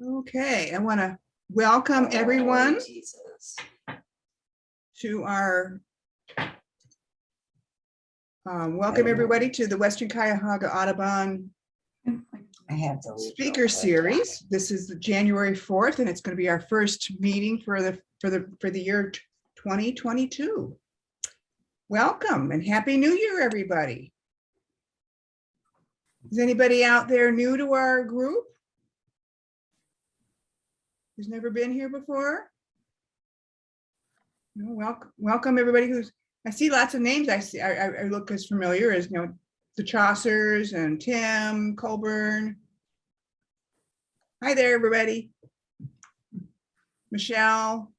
Okay, I want to welcome everyone to our um, welcome everybody to the Western Cuyahoga Audubon I have to. Speaker. Series. This is the January 4th, and it's going to be our first meeting for the, for the, for the year 2022. Welcome and Happy New Year, everybody. Is anybody out there new to our group? Who's never been here before? No, welcome, welcome everybody who's, I see lots of names. I see, I, I I look as familiar as, you know, the Chaucers and Tim Colburn. Hi there, everybody. Michelle.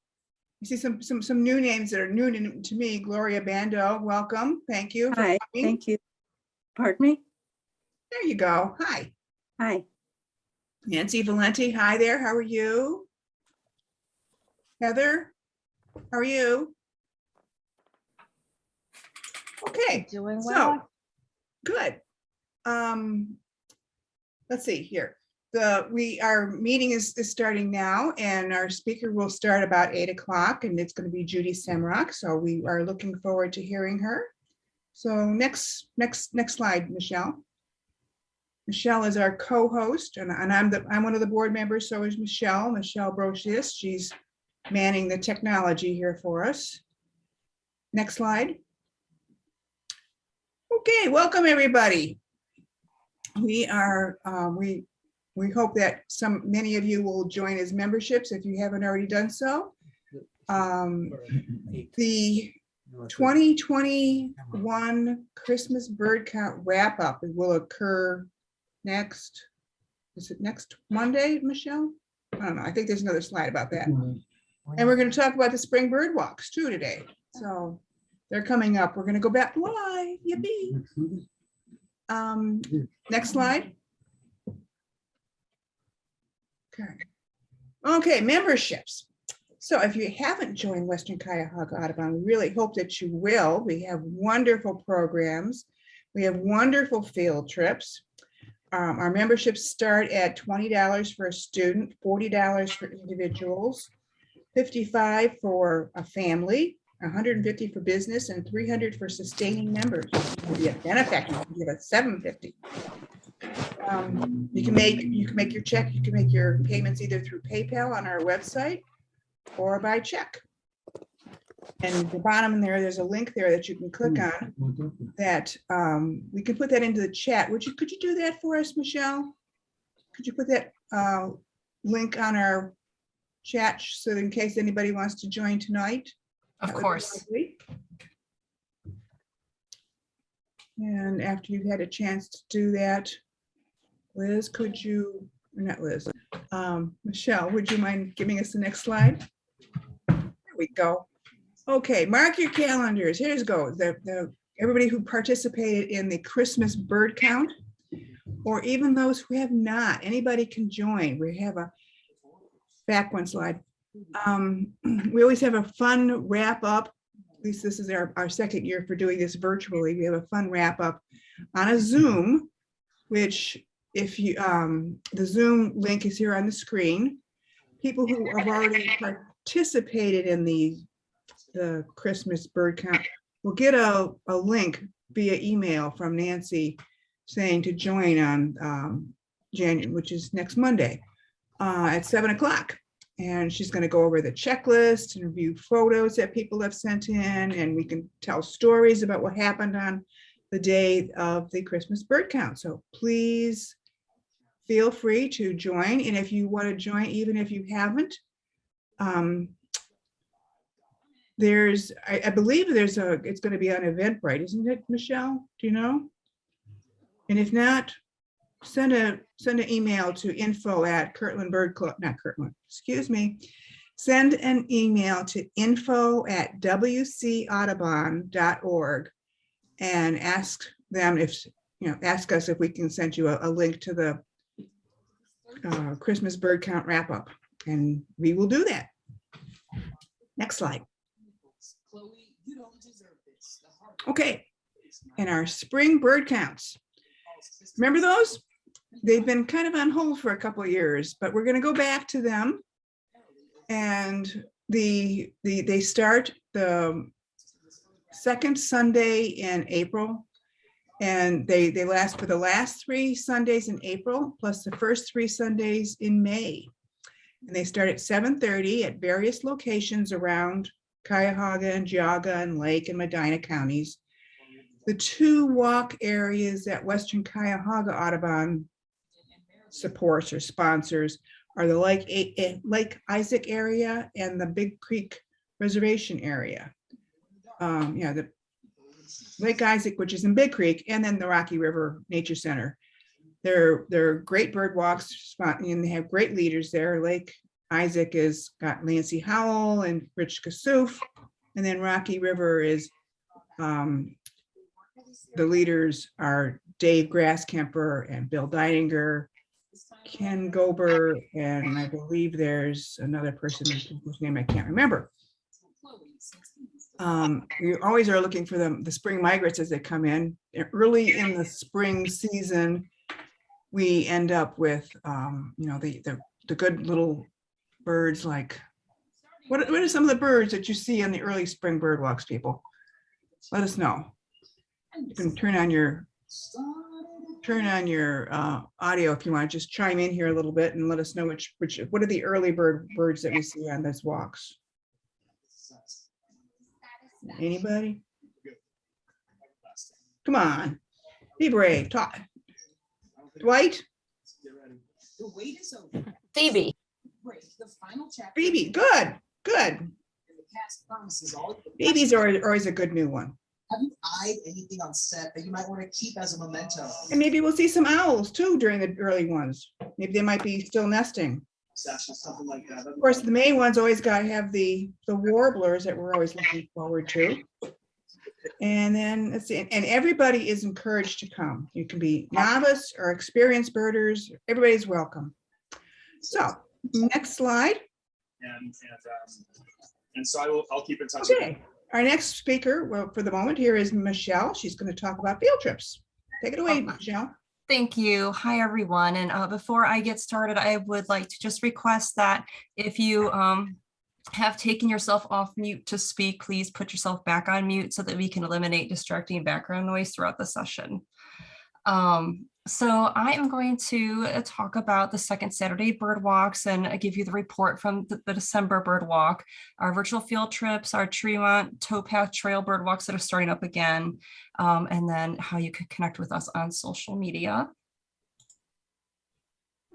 I see some, some, some new names that are new to, to me. Gloria Bando, welcome. Thank you. Hi, coming. thank you. Pardon me? There you go. Hi. Hi, Nancy Valenti, hi there. How are you? Heather, how are you? Okay. Doing So, well. good. Um, let's see here. The, we, our meeting is, is starting now and our speaker will start about eight o'clock and it's going to be Judy Semroc. So we are looking forward to hearing her. So next, next, next slide, Michelle. Michelle is our co-host and, and I'm the, I'm one of the board members. So is Michelle, Michelle Brochus. She's manning the technology here for us. Next slide. Okay, welcome, everybody. We are, uh, we, we hope that some, many of you will join as memberships if you haven't already done so. Um, The 2021 Christmas bird count wrap up will occur next, is it next Monday, Michelle? I don't know. I think there's another slide about that. And we're going to talk about the spring bird walks too today. So they're coming up. We're going to go back live. Yippee. Um, next slide. Okay. Okay, memberships. So if you haven't joined Western Cuyahoga Audubon, we really hope that you will. We have wonderful programs. We have wonderful field trips. Um, our memberships start at twenty dollars for a student, forty dollars for individuals, fifty-five for a family, hundred and fifty for business, and three hundred for sustaining members. Be a benefactor, you can give us seven fifty. Um, You can make, you can make your check, you can make your payments either through PayPal on our website or by check. And the bottom there, there's a link there that you can click on that um, we can put that into the chat. Would you, could you do that for us, Michelle? Could you put that uh, link on our chat so in case anybody wants to join tonight? Of That would be course. And after you've had a chance to do that, Liz, could you, not Liz, um, Michelle, would you mind giving us the next slide? There we go. Okay, mark your calendars. Here's go. The, the, everybody who participated in the Christmas bird count, or even those who have not, anybody can join. We have a, back one slide. Um, we always have a fun wrap up. At least this is our, our second year for doing this virtually. We have a fun wrap up on a Zoom, which if you, um, the Zoom link is here on the screen. People who have already participated in the, the Christmas bird count will get a, a link via email from Nancy saying to join on, um, January, which is next Monday, uh, at seven o'clock. And she's gonna go over the checklist and review photos that people have sent in, and we can tell stories about what happened on the day of the Christmas bird count. So please feel free to join. And if you want to join, even if you haven't, um, there's, I, I believe there's a, it's going to be on Eventbrite, isn't it, Michelle? Do you know? And if not, send a, send an email to info at Kirtland Bird Club, not Kirtland, excuse me. Send an email to info at wcaudubon.org and ask them if, you know, ask us if we can send you a, a link to the uh, Christmas bird count wrap up, and we will do that. Next slide. Okay, and our spring bird counts. Remember those? They've been kind of on hold for a couple of years, but we're gonna go back to them. And the, the, they start the second Sunday in April. And they, they last for the last three Sundays in April, plus the first three Sundays in May. And they start at seven thirty at various locations around Cuyahoga and Geauga and Lake and Medina counties. The two walk areas at Western Cuyahoga Audubon supports or sponsors are the Lake, Lake Isaac area and the Big Creek Reservation area. Um, yeah, the Lake Isaac, which is in Big Creek, and then the Rocky River Nature Center. They're, they're great bird walks and they have great leaders there. Lake Isaac has got Lancy Howell and Rich Kasuf. And then Rocky River is, um, the leaders are Dave Grasskemper and Bill Deininger, Ken Gober, and I believe there's another person whose name I can't remember. Um, we always are looking for them, the spring migrants as they come in. Early in the spring season, we end up with, um, you know, the, the, the good little birds like, what, what are some of the birds that you see on the early spring bird walks, people? Let us know. You can turn on your, turn on your, uh, audio if you want, to just chime in here a little bit and let us know which, which, what are the early bird, birds that we see on those walks? Anybody? Come on, be brave, talk. Dwight, The wait is over. Phoebe. Break the final chapter. Phoebe, good, good. And the cast promises. Babies are are always a good new one. Have you eyed anything on set that you might want to keep as a memento? And maybe we'll see some owls too during the early ones. Maybe they might be still nesting. Sasha, something like that. Of course, the main ones always gotta have the, the warblers that we're always looking forward to. And then, let's see, and- and everybody is encouraged to come. You can be novice or experienced birders, everybody's welcome. So, next slide. And, and, um, and so I will, I'll keep in touch. with you. Okay, our next speaker, well, for the moment here is Michelle. She's gonna talk about field trips. Take it away, Okay. Michelle. Thank you. Hi, everyone. And uh, before I get started, I would like to just request that if you um, have taken yourself off mute to speak, please put yourself back on mute so that we can eliminate distracting background noise throughout the session. Um, so I am going to uh, talk about the second Saturday bird walks and uh, give you the report from the, the December bird walk, our virtual field trips, our Tremont Towpath Trail bird walks that are starting up again, um, and then how you can connect with us on social media.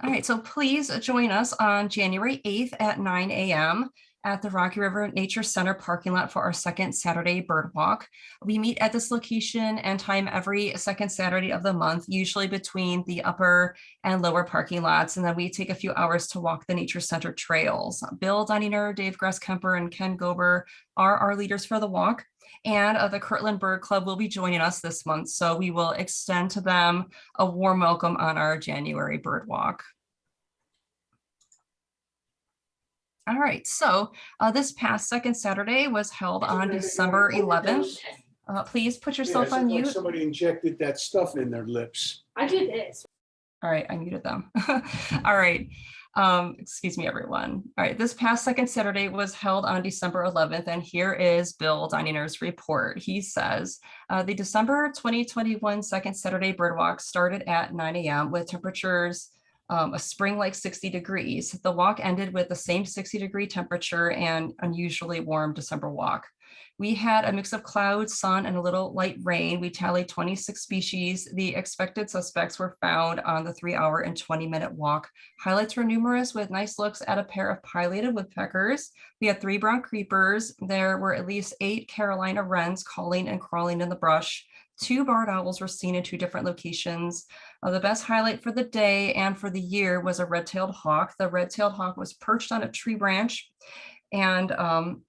All right, so please join us on January 8th at 9 a.m. at the Rocky River Nature Center parking lot for our second Saturday bird walk. We meet at this location and time every second Saturday of the month, usually between the upper and lower parking lots. And then we take a few hours to walk the Nature Center trails. Bill Dunninger, Dave Grasskemper, and Ken Gober are our leaders for the walk. And uh, the Kirtland Bird Club will be joining us this month. So we will extend to them a warm welcome on our January bird walk. All right, so uh, this past second Saturday was held on December 11th. Uh, please put yourself Yeah, it on looked like mute. Somebody injected that stuff in their lips. I did this. All right, I muted them. All right. Um, excuse me, everyone. All right, this past second Saturday was held on December 11th, and here is Bill Dininger's report. He says, uh, the December 2021 second Saturday bird walk started at 9 a.m. with temperatures um, a spring like 60 degrees. The walk ended with the same 60 degree temperature and unusually warm December walk. We had a mix of clouds, sun, and a little light rain. We tallied 26 species. The expected suspects were found on the three hour and 20 minute walk. Highlights were numerous with nice looks at a pair of pileated woodpeckers. We had three brown creepers. There were at least eight Carolina wrens calling and crawling in the brush. Two barred owls were seen in two different locations. Uh, the best highlight for the day and for the year was a red-tailed hawk. The red-tailed hawk was perched on a tree branch and um,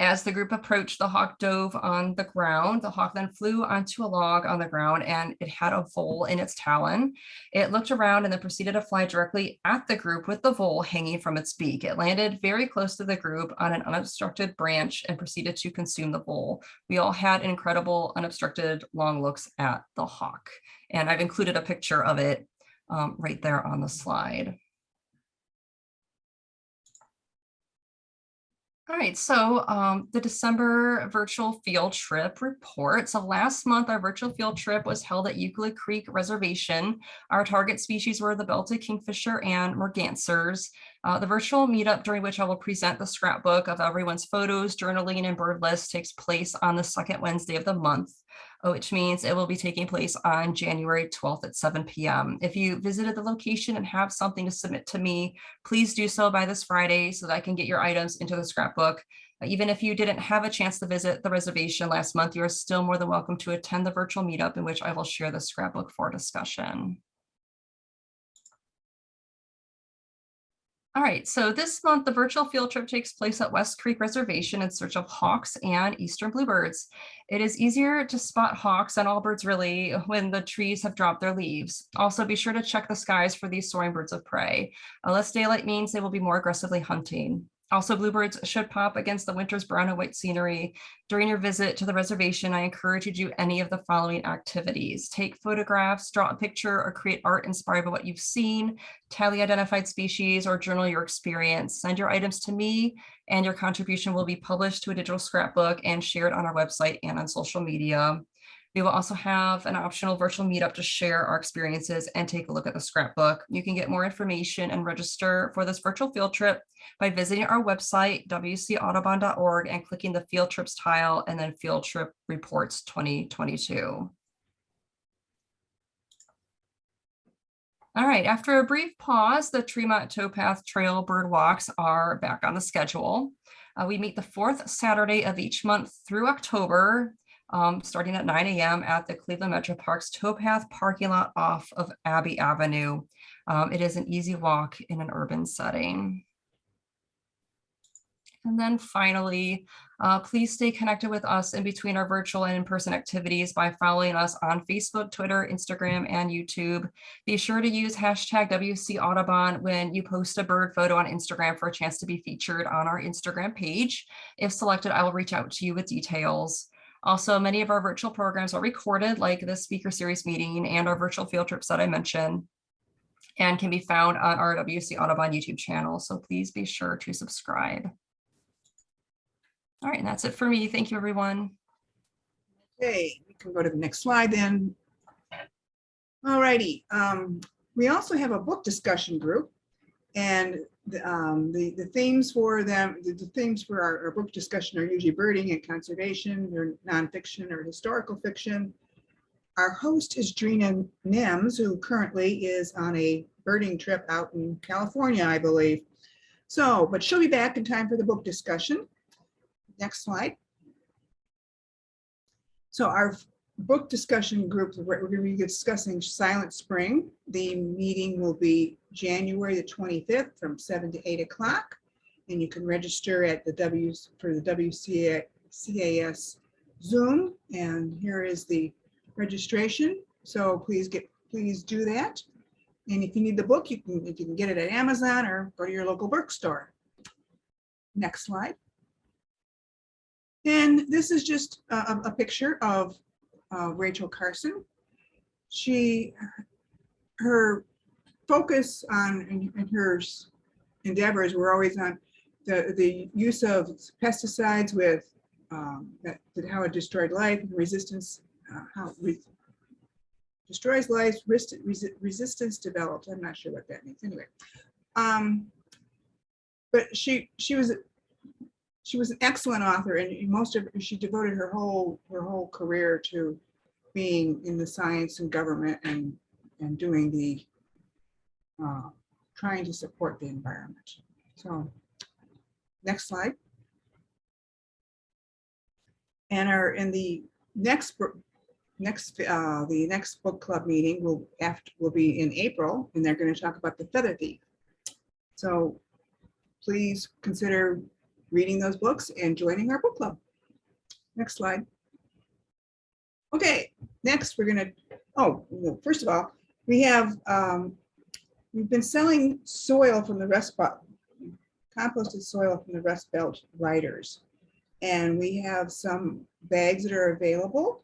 as the group approached, the hawk dove on the ground. The hawk then flew onto a log on the ground and it had a vole in its talon. It looked around and then proceeded to fly directly at the group with the vole hanging from its beak. It landed very close to the group on an unobstructed branch and proceeded to consume the vole. We all had incredible unobstructed long looks at the hawk. And I've included a picture of it um, right there on the slide. All right, so um, the December virtual field trip report. So last month, our virtual field trip was held at Euclid Creek Reservation. Our target species were the belted kingfisher and mergansers. Uh, the virtual meetup during which I will present the scrapbook of everyone's photos, journaling, and bird list takes place on the second Wednesday of the month which means it will be taking place on January 12th at 7 p.m. If you visited the location and have something to submit to me, please do so by this Friday so that I can get your items into the scrapbook. Even if you didn't have a chance to visit the reservation last month, you are still more than welcome to attend the virtual meetup in which I will share the scrapbook for discussion. All right, so this month, the virtual field trip takes place at West Creek Reservation in search of hawks and eastern bluebirds. It is easier to spot hawks and all birds really when the trees have dropped their leaves. Also, be sure to check the skies for these soaring birds of prey. Uh, less daylight means they will be more aggressively hunting. Also, bluebirds should pop against the winter's brown and white scenery. During your visit to the reservation, I encourage you to do any of the following activities. Take photographs, draw a picture, or create art inspired by what you've seen, tally identified species, or journal your experience. Send your items to me, and your contribution will be published to a digital scrapbook and shared on our website and on social media. We will also have an optional virtual meetup to share our experiences and take a look at the scrapbook. You can get more information and register for this virtual field trip by visiting our website, wcaudubon.org, and clicking the field trips tile and then field trip reports 2022. All right, after a brief pause, the Tremont Towpath Trail bird walks are back on the schedule. Uh, we meet the fourth Saturday of each month through October um, starting at 9 a.m. at the Cleveland Metro Parks towpath parking lot off of Abbey Avenue. Um, it is an easy walk in an urban setting. And then finally, uh, please stay connected with us in between our virtual and in-person activities by following us on Facebook, Twitter, Instagram, and YouTube. Be sure to use hashtag WC Audubon when you post a bird photo on Instagram for a chance to be featured on our Instagram page. If selected, I will reach out to you with details. Also, many of our virtual programs are recorded like the speaker series meeting and our virtual field trips that I mentioned and can be found on our WC Audubon YouTube channel. So please be sure to subscribe. All right, and that's it for me. Thank you, everyone. Okay, we can go to the next slide then. All righty, um, we also have a book discussion group. And the, um, the, the themes for them, the, the themes for our, our book discussion are usually birding and conservation, or nonfiction or historical fiction. Our host is Drina Nims, who currently is on a birding trip out in California, I believe. So, but she'll be back in time for the book discussion. Next slide. So our book discussion group, we're going to be discussing Silent Spring. The meeting will be January the 25th from 7 to 8 o'clock. And you can register at the W for the WCAS Zoom. And here is the registration. So please get, please do that. And if you need the book, you can, you can get it at Amazon or go to your local bookstore. Next slide. And this is just a, a picture of uh, Rachel Carson. She, her focus on and, her endeavors were always on the, the use of pesticides with um, that, that how it destroyed life and resistance, uh, how re destroys life, res resistance developed. I'm not sure what that means anyway. Um, but she she was she was an excellent author and most of she devoted her whole her whole career to being in the science and government and and doing the uh, trying to support the environment. So next slide. And our in the next next uh, the next book club meeting will after will be in April and they're going to talk about the feather thief. So please consider reading those books and joining our book club. Next slide. Okay, next we're gonna, oh, well, first of all, we have, um, we've been selling soil from the Belt, composted soil from the Rust Belt Riders. And we have some bags that are available.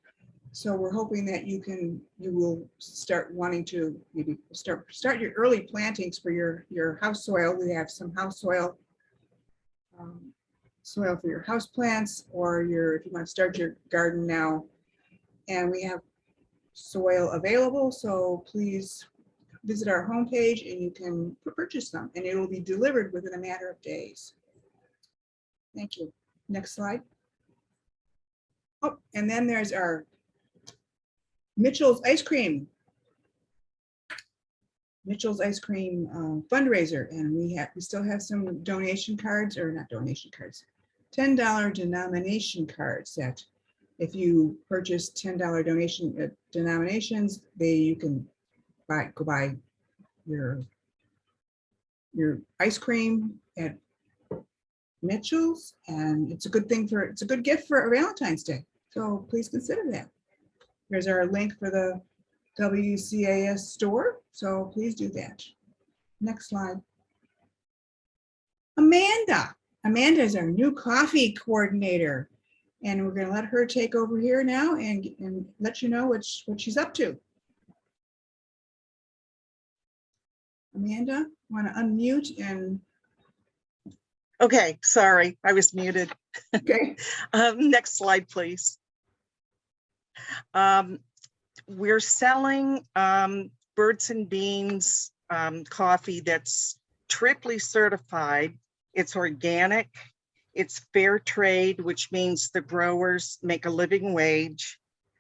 So we're hoping that you can, you will start wanting to maybe start, start your early plantings for your, your house soil. We have some house soil. um, Soil for your house plants or your, if you want to start your garden now. And we have soil available, so please visit our homepage and you can purchase them and it will be delivered within a matter of days. Thank you. Next slide. Oh, and then there's our Mitchell's Ice Cream. Mitchell's Ice Cream um, fundraiser, and we have, we still have some donation cards, or not donation cards, ten dollar denomination cards that if you purchase ten dollar donation uh, denominations, they, you can buy, go buy your your ice cream at Mitchell's, and it's a good thing for, it's a good gift for a Valentine's Day. So please consider that. Here's our link for the WCAS store, so please do that. Next slide. Amanda. Amanda is our new coffee coordinator. And we're gonna let her take over here now and, and let you know what, what she's up to. Amanda, want to unmute and, Okay, sorry, I was muted. okay, Um, next slide, please. Um, we're selling, um, Birds and Beans, um, coffee that's triply certified. It's organic, it's fair trade, which means the growers make a living wage.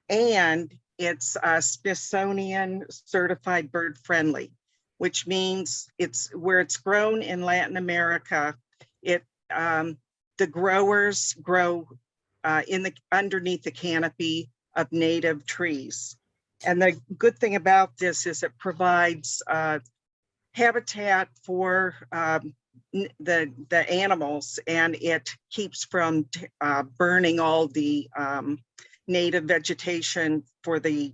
And it's, uh, Smithsonian certified bird friendly, which means it's where it's grown in Latin America. It, um, the growers grow uh, in the, underneath the canopy of native trees. And the good thing about this is it provides uh, habitat for um, the, the animals and it keeps from uh, burning all the um, native vegetation for the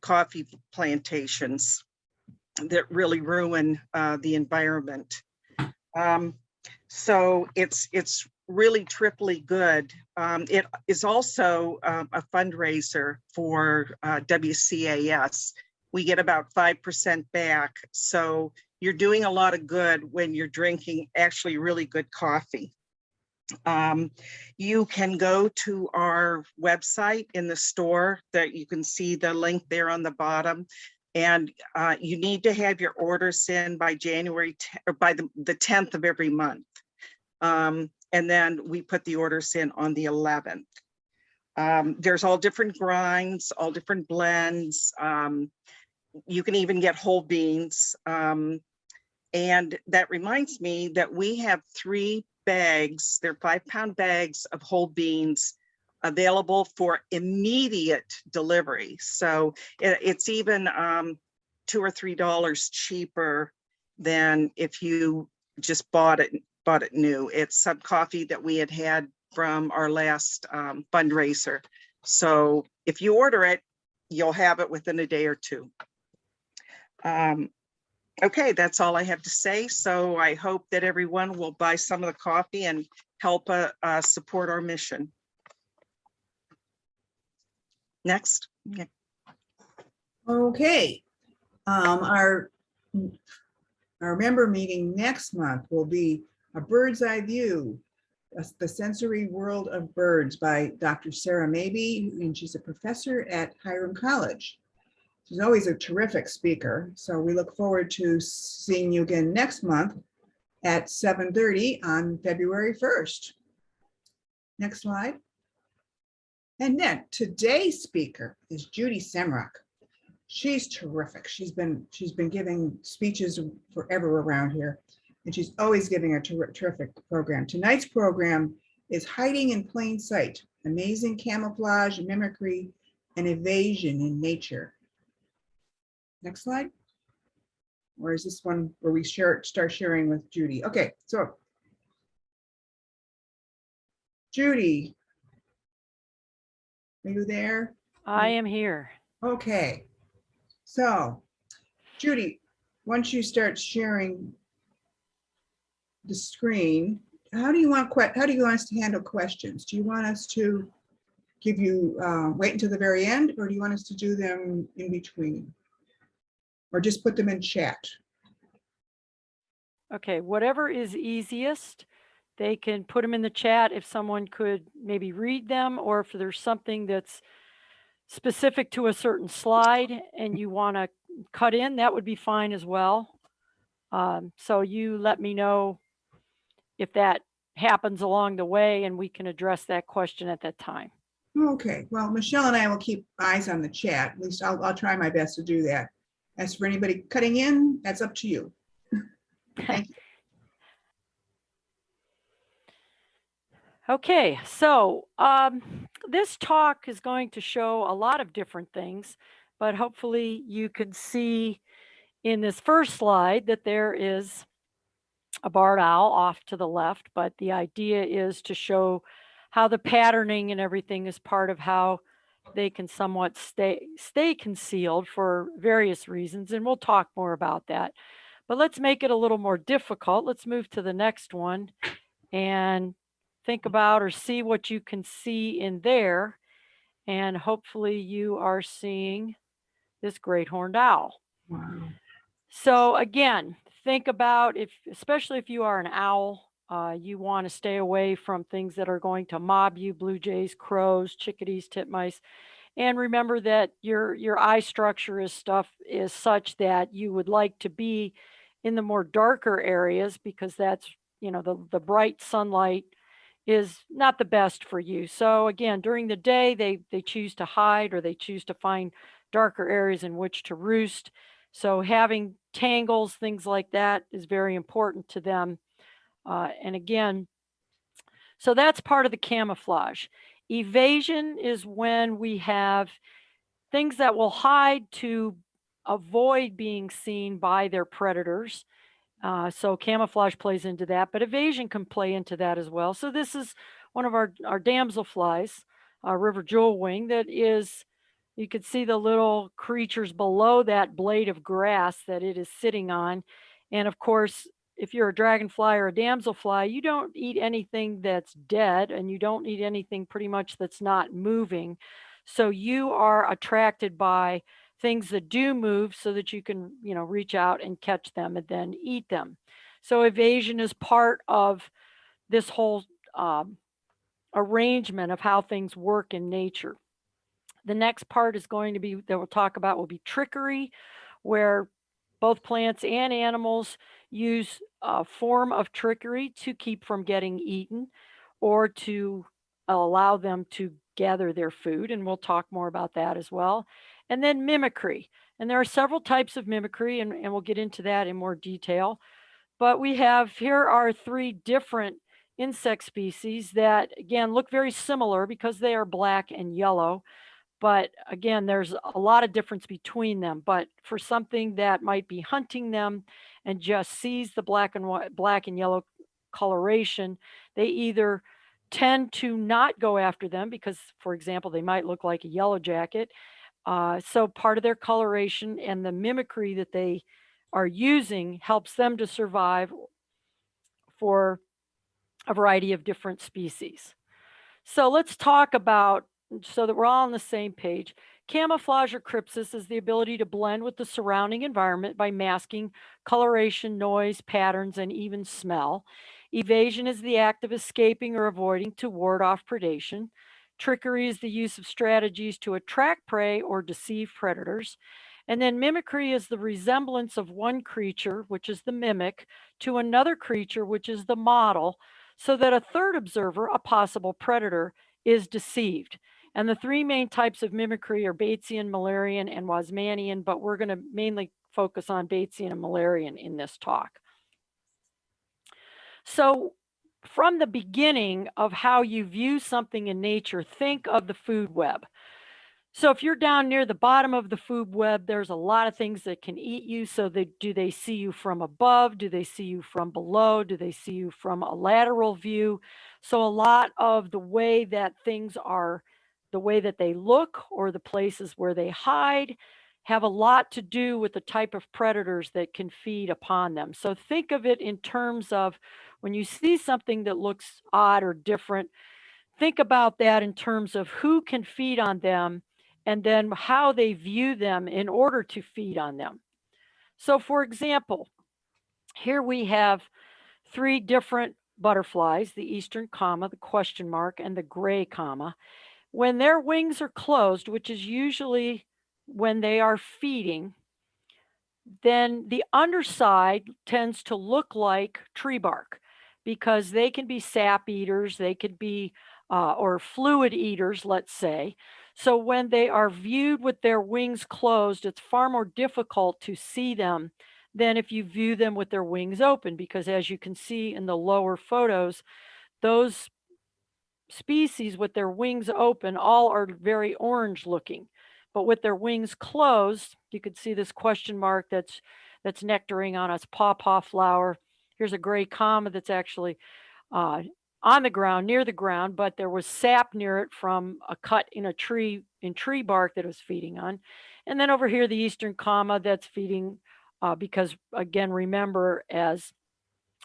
coffee plantations that really ruin uh, the environment. Um, so it's, it's really triply good. Um, it is also um, a fundraiser for uh, WCAS. We get about 5% back. So you're doing a lot of good when you're drinking actually really good coffee. Um, you can go to our website in the store that you can see the link there on the bottom. And uh, you need to have your orders in by January, or by the, the 10th of every month. Um, and then we put the orders in on the 11th. Um, there's all different grinds, all different blends. Um, you can even get whole beans. Um, and that reminds me that we have three bags, they're five pound bags of whole beans available for immediate delivery. So it- it's even um, two or three dollars cheaper than if you just bought it, bought it new. It's some coffee that we had had from our last um, fundraiser. So if you order it, you'll have it within a day or two. Um, Okay, that's all I have to say. So I hope that everyone will buy some of the coffee and help uh, uh, support our mission. Next. Yeah. okay. Um, our, our member meeting next month will be a bird's eye view, the sensory world of birds by Dr. Sarah Mabey, and she's a professor at Hiram College. She's always a terrific speaker, so we look forward to seeing you again next month at 7:30 on February 1st. Next slide. And then today's speaker is Judy Semroc. She's terrific. She's been, she's been giving speeches forever around here. And she's always giving a ter- terrific program. Tonight's program is Hiding in Plain Sight, Amazing Camouflage, Mimicry, and Evasion in Nature. Next slide. Or is this one where we share, start sharing with Judy? Okay, so. Judy. Are you there? I am here. Okay. So, Judy, once you start sharing the screen, how do you want, how do you want us to handle questions? Do you want us to give you, uh, wait until the very end, or do you want us to do them in between? Or just put them in chat? Okay, whatever is easiest, they can put them in the chat if someone could maybe read them or if there's something that's specific to a certain slide and you want to cut in, that would be fine as well. Um, so you let me know if that happens along the way and we can address that question at that time. Okay, well, Michelle and I will keep eyes on the chat. At least I'll, I'll try my best to do that. As for anybody cutting in, that's up to you. Thank you. Okay, so um, this talk is going to show a lot of different things, but hopefully you can see in this first slide that there is a barred owl off to the left, but the idea is to show how the patterning and everything is part of how they can somewhat stay stay concealed for various reasons, and we'll talk more about that. But let's make it a little more difficult. Let's move to the next one and think mm-hmm. about or see what you can see in there. And hopefully you are seeing this great horned owl. Wow. So again, think about if, especially if you are an owl, uh, you want to stay away from things that are going to mob you, blue jays, crows, chickadees, titmice. And remember that your your eye structure is stuff is such that you would like to be in the more darker areas because that's, you know, the, the bright sunlight is not the best for you. So again, during the day, they, they choose to hide or they choose to find darker areas in which to roost. So having tangles, things like that is very important to them. Uh, and again, so that's part of the camouflage. Evasion is when we have things that will hide to avoid being seen by their predators. Uh, so camouflage plays into that, but evasion can play into that as well. So this is one of our, our damselflies, uh, river jewel wing that is, you could see the little creatures below that blade of grass that it is sitting on. And of course, if you're a dragonfly or a damselfly, you don't eat anything that's dead and you don't eat anything pretty much that's not moving. So you are attracted by things that do move so that you can, you know, reach out and catch them and then eat them. So evasion is part of this whole um, arrangement of how things work in nature. The next part is going to be that we'll talk about will be trickery, where both plants and animals use a form of trickery to keep from getting eaten or to allow them to gather their food. And we'll talk more about that as well. And then mimicry. And there are several types of mimicry, and, and we'll get into that in more detail. But we have here are three different insect species that, again, look very similar because they are black and yellow. But again, there's a lot of difference between them. But for something that might be hunting them and just sees the black and white, black and yellow coloration, they either tend to not go after them because, for example, they might look like a yellow jacket. Uh, so part of their coloration and the mimicry that they are using helps them to survive for a variety of different species. So let's talk about, so that we're all on the same page, camouflage or crypsis is the ability to blend with the surrounding environment by masking coloration, noise, patterns, and even smell. Evasion is the act of escaping or avoiding to ward off predation. Trickery is the use of strategies to attract prey or deceive predators. And then mimicry is the resemblance of one creature, which is the mimic, to another creature, which is the model, so that a third observer, a possible predator, is deceived. And the three main types of mimicry are Batesian, Müllerian, and Wasmannian, but we're going to mainly focus on Batesian and Müllerian in this talk. So from the beginning of how you view something in nature, think of the food web. So if you're down near the bottom of the food web, there's a lot of things that can eat you. So they, do they see you from above? Do they see you from below? Do they see you from a lateral view? So a lot of the way that things are, the way that they look or the places where they hide have a lot to do with the type of predators that can feed upon them. So think of it in terms of when you see something that looks odd or different, think about that in terms of who can feed on them and then how they view them in order to feed on them. So for example, here we have three different butterflies, the eastern comma, the question mark, and the gray comma. When their wings are closed, which is usually when they are feeding, then the underside tends to look like tree bark because they can be sap eaters, they could be, uh, or fluid eaters, let's say. So when they are viewed with their wings closed, it's far more difficult to see them than if you view them with their wings open, because as you can see in the lower photos, those species with their wings open all are very orange looking. But with their wings closed, you could see this question mark that's that's nectaring on a pawpaw flower. Here's a gray comma that's actually uh, on the ground, near the ground, but there was sap near it from a cut in a tree, in tree bark that it was feeding on. And then over here, the eastern comma that's feeding, uh, because again, remember, as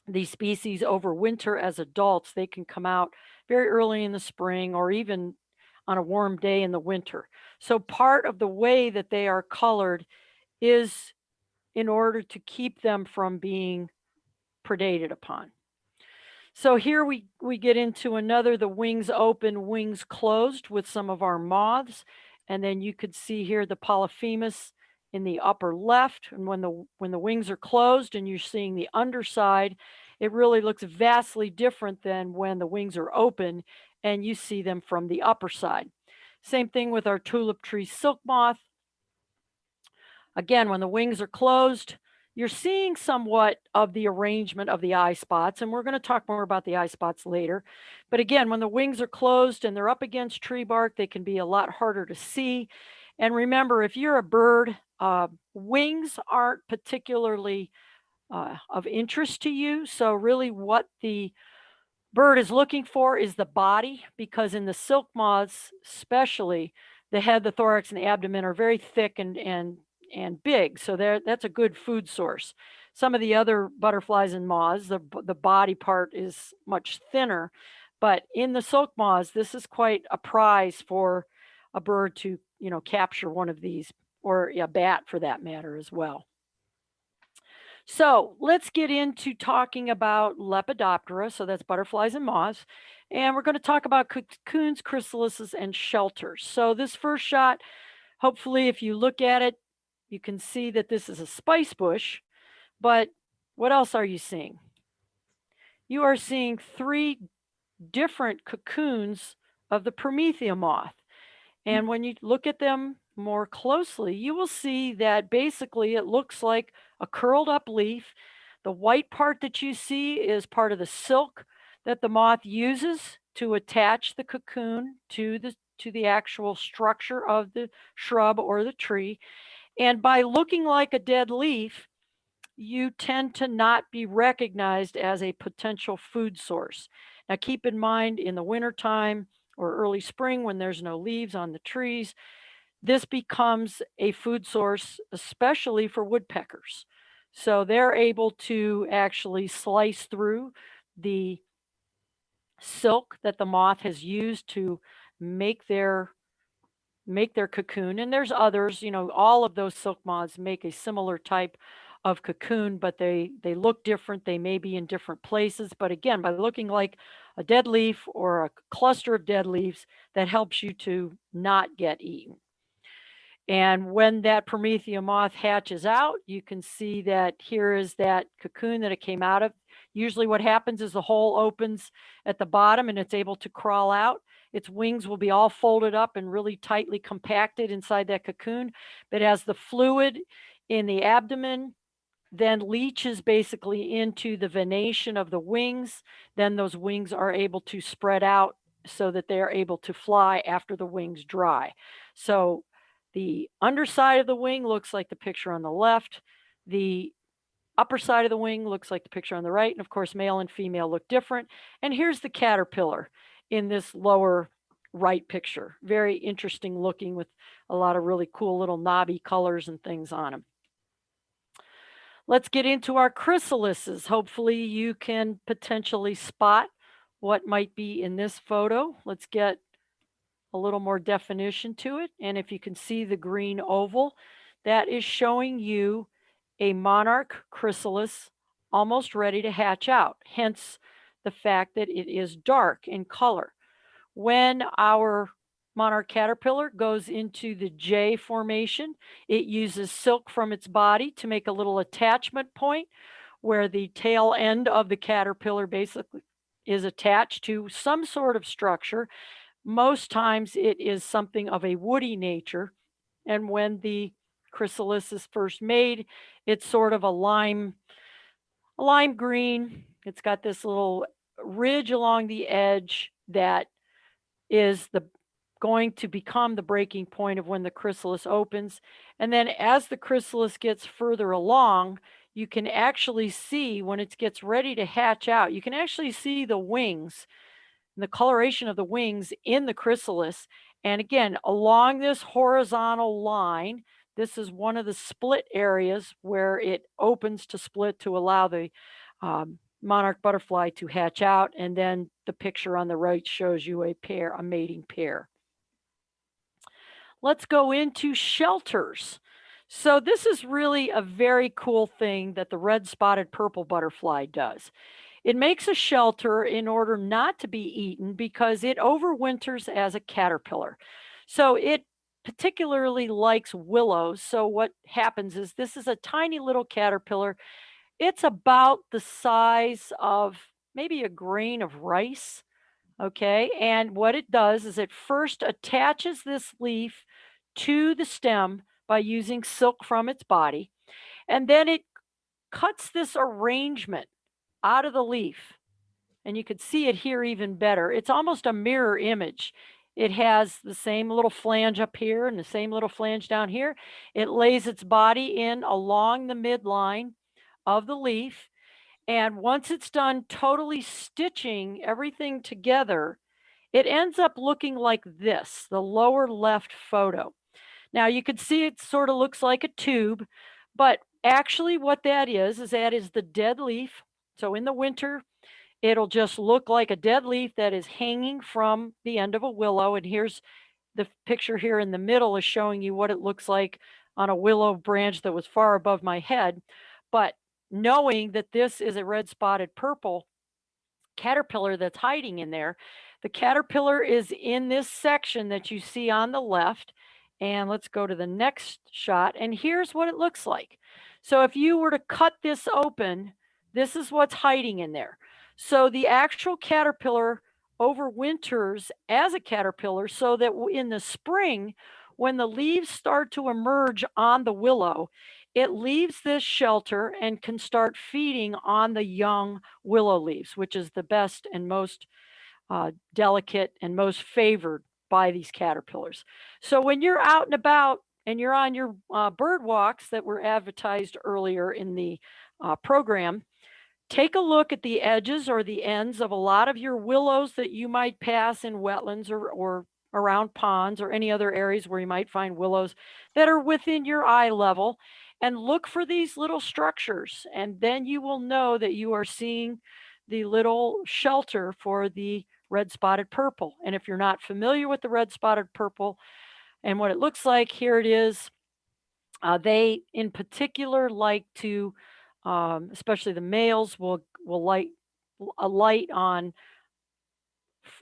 these species overwinter as adults, they can come out very early in the spring or even on a warm day in the winter. So part of the way that they are colored is in order to keep them from being predated upon. So here we, we get into another, the wings open, wings closed with some of our moths. And then you could see here the Polyphemus in the upper left. And when the, when the wings are closed and you're seeing the underside, it really looks vastly different than when the wings are open and you see them from the upper side. Same thing with our tulip tree silk moth. Again, when the wings are closed, you're seeing somewhat of the arrangement of the eye spots, and we're going to talk more about the eye spots later. But again, when the wings are closed and they're up against tree bark, they can be a lot harder to see. And remember, if you're a bird, uh, wings aren't particularly uh, of interest to you. So really what the bird is looking for is the body, because in the silk moths, especially, the head, the thorax, and the abdomen are very thick and, and and big. So there, that's a good food source. Some of the other butterflies and moths, the, the body part is much thinner, but in the silk moths, this is quite a prize for a bird to, you know, capture one of these or a bat for that matter as well. So let's get into talking about Lepidoptera. So that's butterflies and moths. And we're going to talk about cocoons, chrysalises, and shelters. So this first shot, hopefully if you look at it, you can see that this is a spice bush, but what else are you seeing? You are seeing three different cocoons of the Promethea moth. Hmm. And when you look at them more closely, you will see that basically it looks like a curled up leaf. The white part that you see is part of the silk that the moth uses to attach the cocoon to the to the actual structure of the shrub or the tree. And by looking like a dead leaf, you tend to not be recognized as a potential food source. Now keep in mind in the wintertime or early spring when there's no leaves on the trees, this becomes a food source, especially for woodpeckers. So they're able to actually slice through the silk that the moth has used to make their make their cocoon. And there's others, you know, all of those silk moths make a similar type of cocoon, but they, they look different. They may be in different places. But again, by looking like a dead leaf or a cluster of dead leaves, that helps you to not get eaten. And when that Promethea moth hatches out, you can see that here is that cocoon that it came out of. Usually what happens is the hole opens at the bottom and it's able to crawl out. Its wings will be all folded up and really tightly compacted inside that cocoon. But as the fluid in the abdomen then leaches basically into the venation of the wings, then those wings are able to spread out so that they are able to fly after the wings dry. So the underside of the wing looks like the picture on the left. The upper side of the wing looks like the picture on the right. And of course, male and female look different. And here's the caterpillar in this lower right picture. Very interesting looking with a lot of really cool little knobby colors and things on them. Let's get into our chrysalises. Hopefully you can potentially spot what might be in this photo. Let's get a little more definition to it. And if you can see the green oval, that is showing you a monarch chrysalis almost ready to hatch out. Hence the fact that it is dark in color. When our monarch caterpillar goes into the J formation, it uses silk from its body to make a little attachment point where the tail end of the caterpillar basically is attached to some sort of structure. Most times it is something of a woody nature. And when the chrysalis is first made, it's sort of a lime, a lime green. It's got this little ridge along the edge that is the going to become the breaking point of when the chrysalis opens. And then as the chrysalis gets further along, you can actually see when it gets ready to hatch out, you can actually see the wings, the coloration of the wings in the chrysalis. And again, along this horizontal line, this is one of the split areas where it opens to split to allow the um, monarch butterfly to hatch out. And then the picture on the right shows you a pair, a mating pair. Let's go into shelters. So this is really a very cool thing that the red spotted purple butterfly does. It makes a shelter in order not to be eaten because it overwinters as a caterpillar. So it particularly likes willows. So what happens is this is a tiny little caterpillar. It's about the size of maybe a grain of rice. Okay. And what it does is it first attaches this leaf to the stem by using silk from its body. And then it cuts this arrangement out of the leaf. And you can see it here even better. It's almost a mirror image. It has the same little flange up here and the same little flange down here. It lays its body in along the midline of the leaf. And once it's done totally stitching everything together, it ends up looking like this, the lower left photo. Now you can see it sort of looks like a tube, but actually what that is, is that is the dead leaf. So in the winter, it'll just look like a dead leaf that is hanging from the end of a willow. And here's the picture here in the middle is showing you what it looks like on a willow branch that was far above my head. But knowing that this is a red spotted purple caterpillar that's hiding in there, the caterpillar is in this section that you see on the left. And let's go to the next shot. And here's what it looks like. So if you were to cut this open, this is what's hiding in there. So the actual caterpillar overwinters as a caterpillar so that in the spring, when the leaves start to emerge on the willow, it leaves this shelter and can start feeding on the young willow leaves, which is the best and most uh, delicate and most favored by these caterpillars. So when you're out and about and you're on your uh, bird walks that were advertised earlier in the uh, program, take a look at the edges or the ends of a lot of your willows that you might pass in wetlands or, or around ponds or any other areas where you might find willows that are within your eye level and look for these little structures. And then you will know that you are seeing the little shelter for the red spotted purple. And if you're not familiar with the red spotted purple and what it looks like, here it is. Uh, they in particular like to, um, especially the males will, will light a light on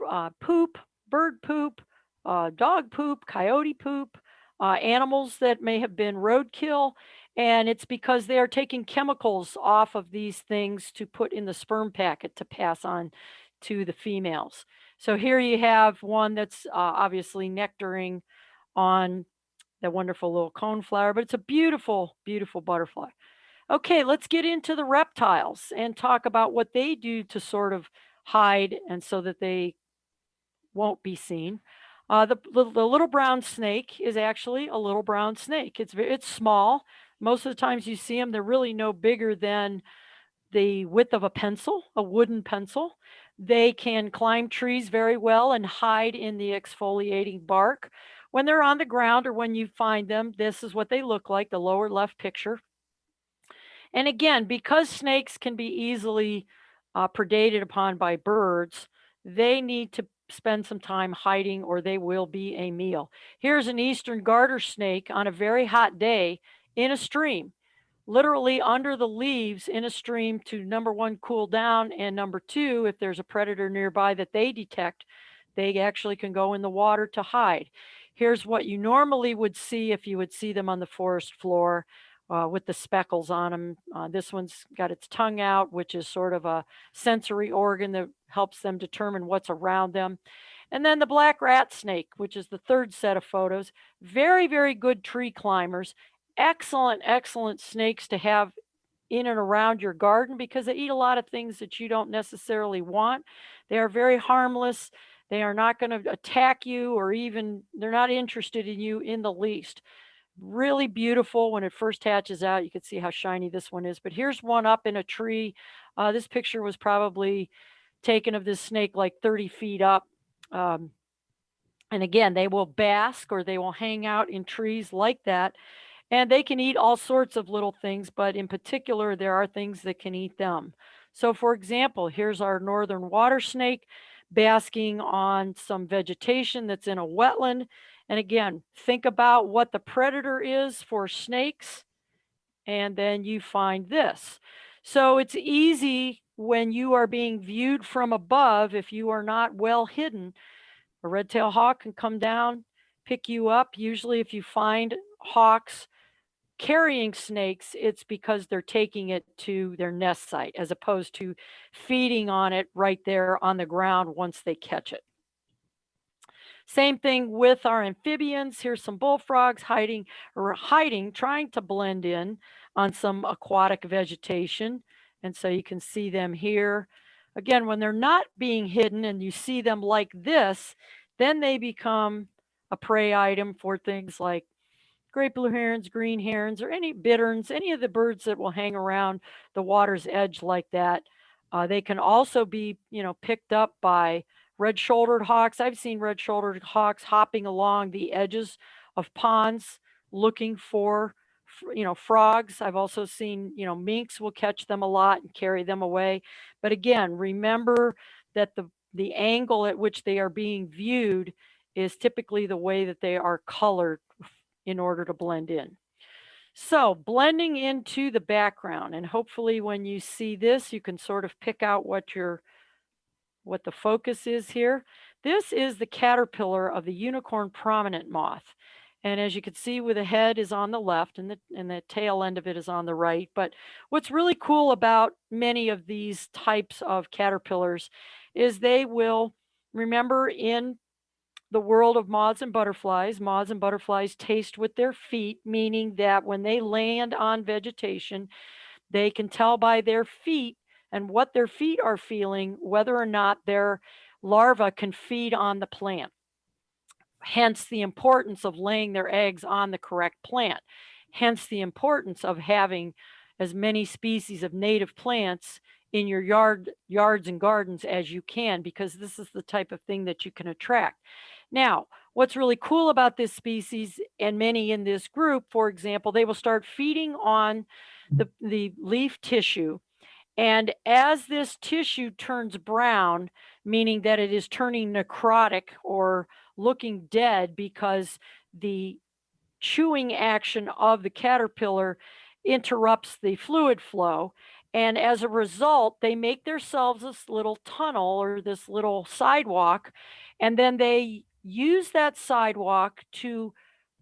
uh, poop, bird poop, uh, dog poop, coyote poop, uh, animals that may have been roadkill. And it's because they are taking chemicals off of these things to put in the sperm packet to pass on to the females. So here you have one that's uh, obviously nectaring on that wonderful little cone flower, but it's a beautiful, beautiful butterfly. Okay, let's get into the reptiles and talk about what they do to sort of hide and so that they won't be seen. Uh, the, the, the little brown snake is actually a little brown snake. It's it's small. Most of the times you see them, they're really no bigger than the width of a pencil, a wooden pencil. They can climb trees very well and hide in the exfoliating bark. When they're on the ground or when you find them, this is what they look like, the lower left picture. And again, because snakes can be easily uh, predated upon by birds, they need to spend some time hiding or they will be a meal. Here's an eastern garter snake on a very hot day in a stream, literally under the leaves in a stream to number one, cool down, and number two, if there's a predator nearby that they detect, they actually can go in the water to hide. Here's what you normally would see if you would see them on the forest floor uh, with the speckles on them. Uh, this one's got its tongue out, which is sort of a sensory organ that helps them determine what's around them. And then the black rat snake, which is the third set of photos. Very, very good tree climbers. Excellent, excellent snakes to have in and around your garden because they eat a lot of things that you don't necessarily want. They are very harmless. They are not going to attack you or even, they're not interested in you in the least. Really beautiful when it first hatches out. You can see how shiny this one is. But here's one up in a tree. Uh, this picture was probably taken of this snake like 30 feet up. Um, and again, they will bask or they will hang out in trees like that. And they can eat all sorts of little things, but in particular, there are things that can eat them. So for example, here's our northern water snake basking on some vegetation that's in a wetland. And again, think about what the predator is for snakes. And then you find this. So it's easy when you are being viewed from above, if you are not well hidden, a red-tailed hawk can come down, pick you up. Usually if you find hawks carrying snakes, it's because they're taking it to their nest site as opposed to feeding on it right there on the ground once they catch it. Same thing with our amphibians. Here's some bullfrogs hiding or hiding, trying to blend in on some aquatic vegetation. And so you can see them here. Again, when they're not being hidden and you see them like this, then they become a prey item for things like great blue herons, green herons, or any bitterns, any of the birds that will hang around the water's edge like that. Uh, they can also be, you know, picked up by red-shouldered hawks. I've seen red-shouldered hawks hopping along the edges of ponds looking for, you know, frogs. I've also seen, you know, minks will catch them a lot and carry them away. But again, remember that the the angle at which they are being viewed is typically the way that they are colored in order to blend in. So blending into the background and hopefully when you see this, you can sort of pick out what your what the focus is here. This is the caterpillar of the unicorn prominent moth. And as you can see where the head is on the left and the, and the tail end of it is on the right. But what's really cool about many of these types of caterpillars is they will, remember in the world of moths and butterflies, moths and butterflies taste with their feet, meaning that when they land on vegetation, they can tell by their feet and what their feet are feeling, whether or not their larva can feed on the plant. Hence the importance of laying their eggs on the correct plant. Hence the importance of having as many species of native plants in your yard, yards and gardens as you can, because this is the type of thing that you can attract. Now, what's really cool about this species and many in this group, for example, they will start feeding on the, the leaf tissue. And as this tissue turns brown, meaning that it is turning necrotic or looking dead because the chewing action of the caterpillar interrupts the fluid flow. And as a result, they make themselves this little tunnel or this little sidewalk, and then they use that sidewalk to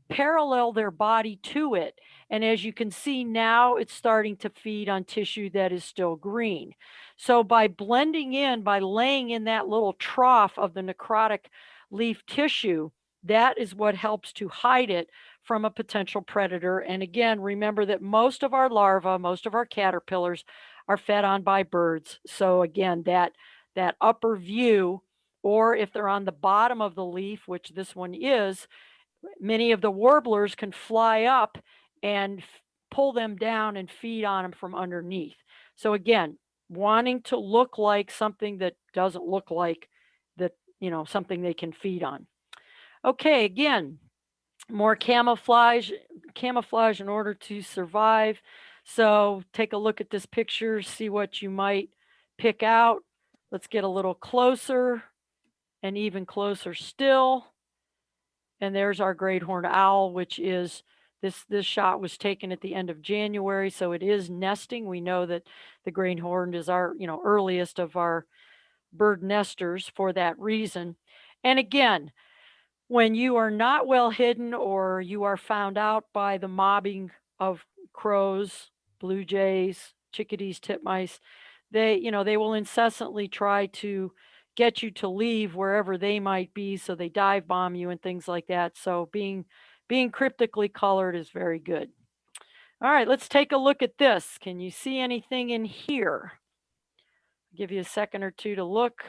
parallel their body to it. And as you can see now, it's starting to feed on tissue that is still green. So by blending in, by laying in that little trough of the necrotic leaf tissue, that is what helps to hide it from a potential predator. And again, remember that most of our larvae, most of our caterpillars are fed on by birds. So again, that, that upper view or if they're on the bottom of the leaf, which this one is, many of the warblers can fly up and pull them down and feed on them from underneath. So again, wanting to look like something that doesn't look like that, you know, something they can feed on. Okay, again, more camouflage, camouflage in order to survive. So take a look at this picture, see what you might pick out. Let's get a little closer. and even closer still. And there's our great horned owl, which is this this shot was taken at the end of January, so it is nesting. We know that the great horned is our, you know, earliest of our bird nesters for that reason. And again, when you are not well hidden or you are found out by the mobbing of crows, blue jays, chickadees, titmice, they, you know, they will incessantly try to get you to leave wherever they might be. So they dive bomb you and things like that. So being being cryptically colored is very good. All right, let's take a look at this. Can you see anything in here? Give you a second or two to look.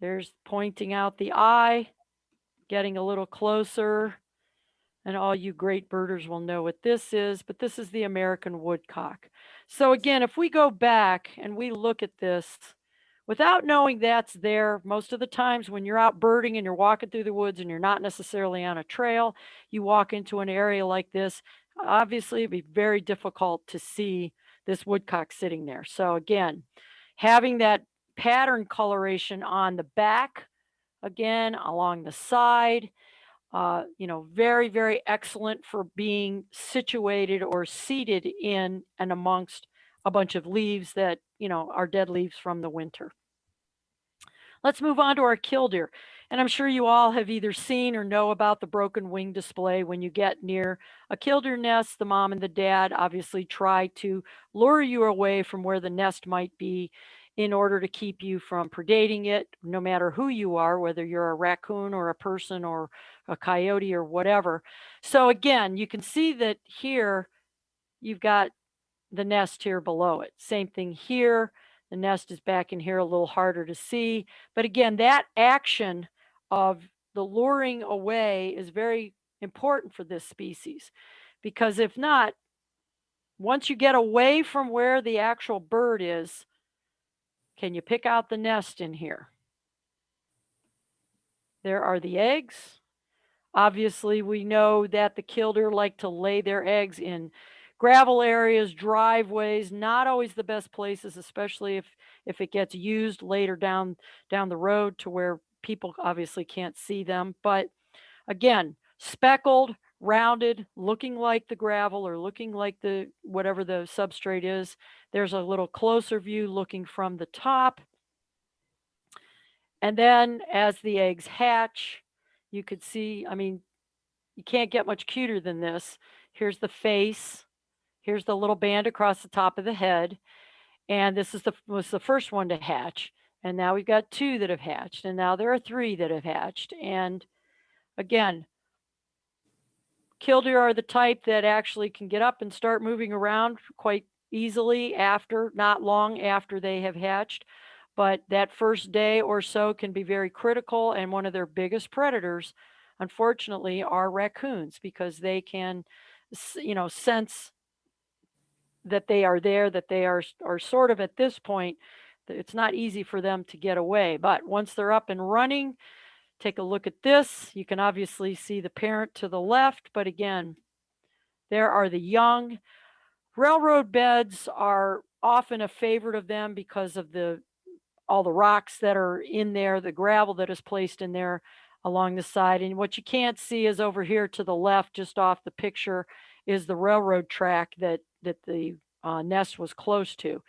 There's pointing out the eye, getting a little closer. And all you great birders will know what this is, but this is the American woodcock. So again, if we go back and we look at this, without knowing that's there, most of the times when you're out birding and you're walking through the woods and you're not necessarily on a trail, you walk into an area like this, obviously it'd be very difficult to see this woodcock sitting there. So again, having that pattern coloration on the back, again, along the side, uh, you know, very, very excellent for being situated or seated in and amongst a bunch of leaves that, you know, are dead leaves from the winter. Let's move on to our killdeer. And I'm sure you all have either seen or know about the broken wing display. When you get near a killdeer nest, the mom and the dad obviously try to lure you away from where the nest might be in order to keep you from predating it, no matter who you are, whether you're a raccoon or a person or a coyote or whatever. So again, you can see that here you've got the nest here below it. Same thing here. The nest is back in here a little harder to see. But again, that action of the luring away is very important for this species because if not, once you get away from where the actual bird is, can you pick out the nest in here? There are the eggs. Obviously, we know that the killdeer like to lay their eggs in gravel areas, driveways, not always the best places, especially if if it gets used later down down the road to where people obviously can't see them. But again, speckled, rounded, looking like the gravel or looking like the whatever the substrate is. There's a little closer view looking from the top. And then as the eggs hatch, you could see, I mean, you can't get much cuter than this. Here's the face. Here's the little band across the top of the head. And this is the was the first one to hatch. And now we've got two that have hatched. And now there are three that have hatched. And again, killdeer are the type that actually can get up and start moving around quite easily after, not long after they have hatched. But that first day or so can be very critical. And one of their biggest predators, unfortunately, are raccoons because they can, you know, sense that they are there, that they are, are sort of at this point, it's not easy for them to get away. But once they're up and running, take a look at this. You can obviously see the parent to the left, but again, there are the young. Railroad beds are often a favorite of them because of the all the rocks that are in there, the gravel that is placed in there along the side. And what you can't see is over here to the left, just off the picture, is the railroad track that that the uh, nest was close to.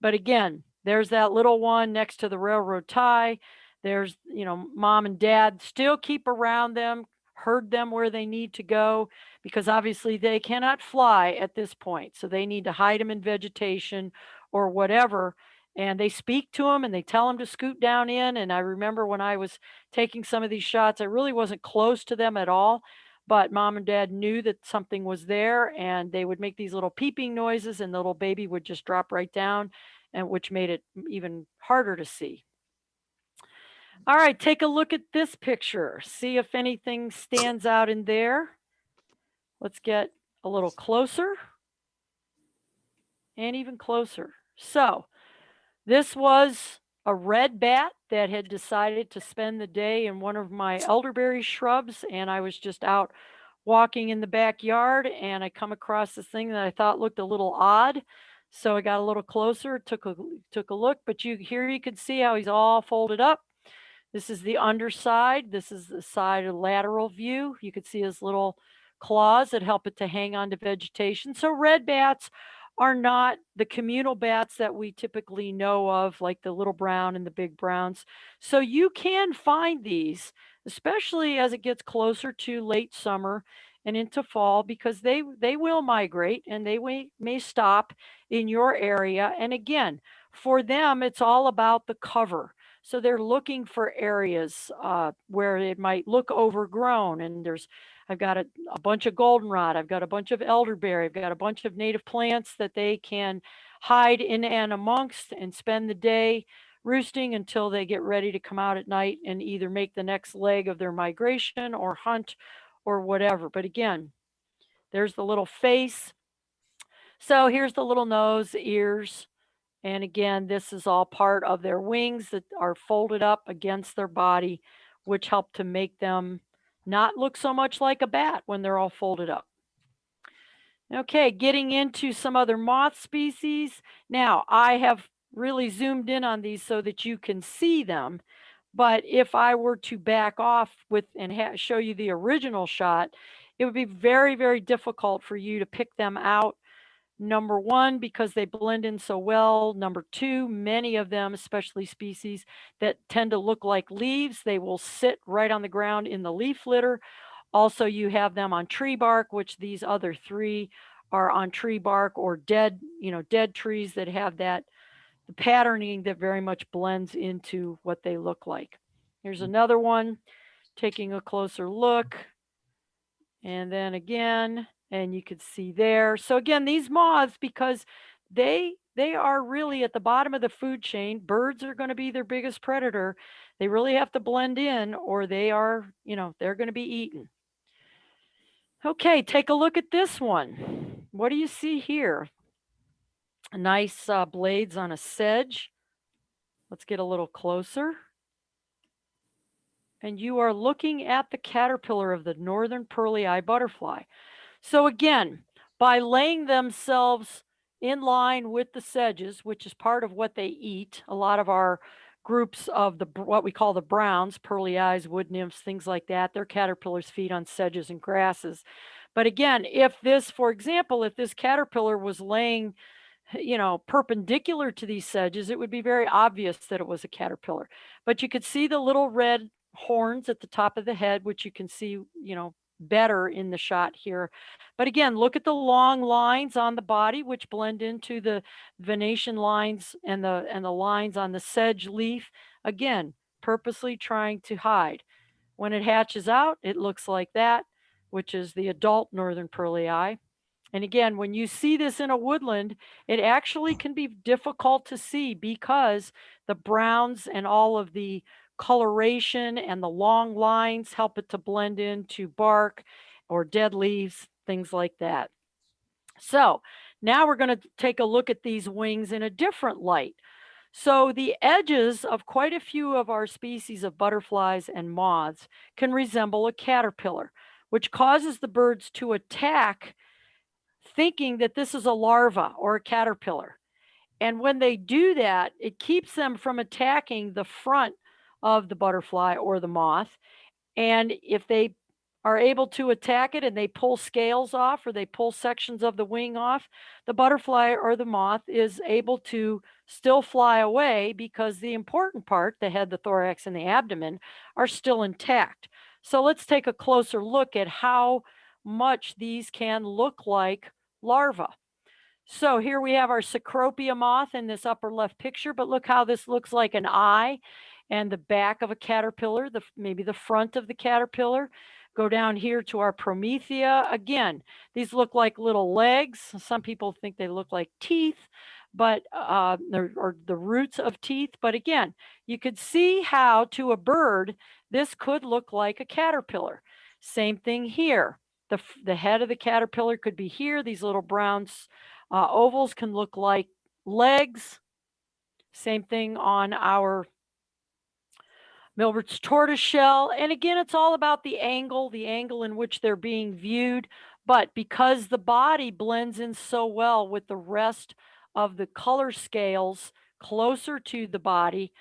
But again, there's that little one next to the railroad tie. There's, you know, mom and dad still keep around them, herd them where they need to go because obviously they cannot fly at this point. So they need to hide them in vegetation or whatever. And they speak to them and they tell them to scoot down in. And I remember when I was taking some of these shots, I really wasn't close to them at all but mom and dad knew that something was there and they would make these little peeping noises and the little baby would just drop right down and which made it even harder to see. All right, take a look at this picture. See if anything stands out in there. Let's get a little closer and even closer. So this was a red bat that had decided to spend the day in one of my elderberry shrubs and I was just out walking in the backyard and I come across this thing that I thought looked a little odd. So I got a little closer, took a took a look, but you here you can see how he's all folded up. This is the underside. This is the side of lateral view. You can see his little claws that help it to hang on to vegetation. So red bats are not the communal bats that we typically know of, like the little brown and the big browns. So you can find these, especially as it gets closer to late summer and into fall, because they they will migrate and they may, may stop in your area. And again, for them, it's all about the cover. So they're looking for areas uh, where it might look overgrown and there's I've got a, a bunch of goldenrod. I've got a bunch of elderberry. I've got a bunch of native plants that they can hide in and amongst and spend the day roosting until they get ready to come out at night and either make the next leg of their migration or hunt or whatever. But again, there's the little face. So here's the little nose, ears. And again, this is all part of their wings that are folded up against their body, which help to make them not look so much like a bat when they're all folded up. Okay, getting into some other moth species. Now, I have really zoomed in on these so that you can see them. But if I were to back off with and show you the original shot, it would be very, very difficult for you to pick them out. Number one, because they blend in so well. Number two, many of them, especially species that tend to look like leaves, they will sit right on the ground in the leaf litter. Also, you have them on tree bark, which these other three are on tree bark or dead, you know, dead trees that have that the patterning that very much blends into what they look like. Here's mm. another one, taking a closer look. And then again, and you could see there. So again, these moths, because they they are really at the bottom of the food chain, birds are going to be their biggest predator. They really have to blend in or they are, you know, they're going to be eaten. Okay, take a look at this one. What do you see here? Nice uh, blades on a sedge. Let's get a little closer. And you are looking at the caterpillar of the northern pearly eye butterfly. So again, by laying themselves in line with the sedges, which is part of what they eat, a lot of our groups of the what we call the browns, pearly eyes, wood nymphs, things like that, their caterpillars feed on sedges and grasses. But again, if this, for example, if this caterpillar was laying you know, perpendicular to these sedges, it would be very obvious that it was a caterpillar. But you could see the little red horns at the top of the head, which you can see, you know, better in the shot here. But again, look at the long lines on the body, which blend into the venation lines and the and the lines on the sedge leaf. Again, purposely trying to hide. When it hatches out, it looks like that, which is the adult northern pearly eye. And again, when you see this in a woodland, it actually can be difficult to see because the browns and all of the coloration and the long lines help it to blend into bark or dead leaves, things like that. So now we're going to take a look at these wings in a different light. So the edges of quite a few of our species of butterflies and moths can resemble a caterpillar, which causes the birds to attack thinking that this is a larva or a caterpillar. And when they do that, it keeps them from attacking the front of the butterfly or the moth. And if they are able to attack it and they pull scales off or they pull sections of the wing off, the butterfly or the moth is able to still fly away because the important part, the head, the thorax, and the abdomen, are still intact. So let's take a closer look at how much these can look like larva. So here we have our Cecropia moth in this upper left picture, but look how this looks like an eye and the back of a caterpillar, the maybe the front of the caterpillar. Go down here to our Promethea. Again, these look like little legs. Some people think they look like teeth, but uh, or the roots of teeth. But again, you could see how to a bird, this could look like a caterpillar. Same thing here. The, the head of the caterpillar could be here. These little brown uh, ovals can look like legs. Same thing on our Milbert's tortoise shell. And again, it's all about the angle, the angle in which they're being viewed. But because the body blends in so well with the rest of the color scales closer to the body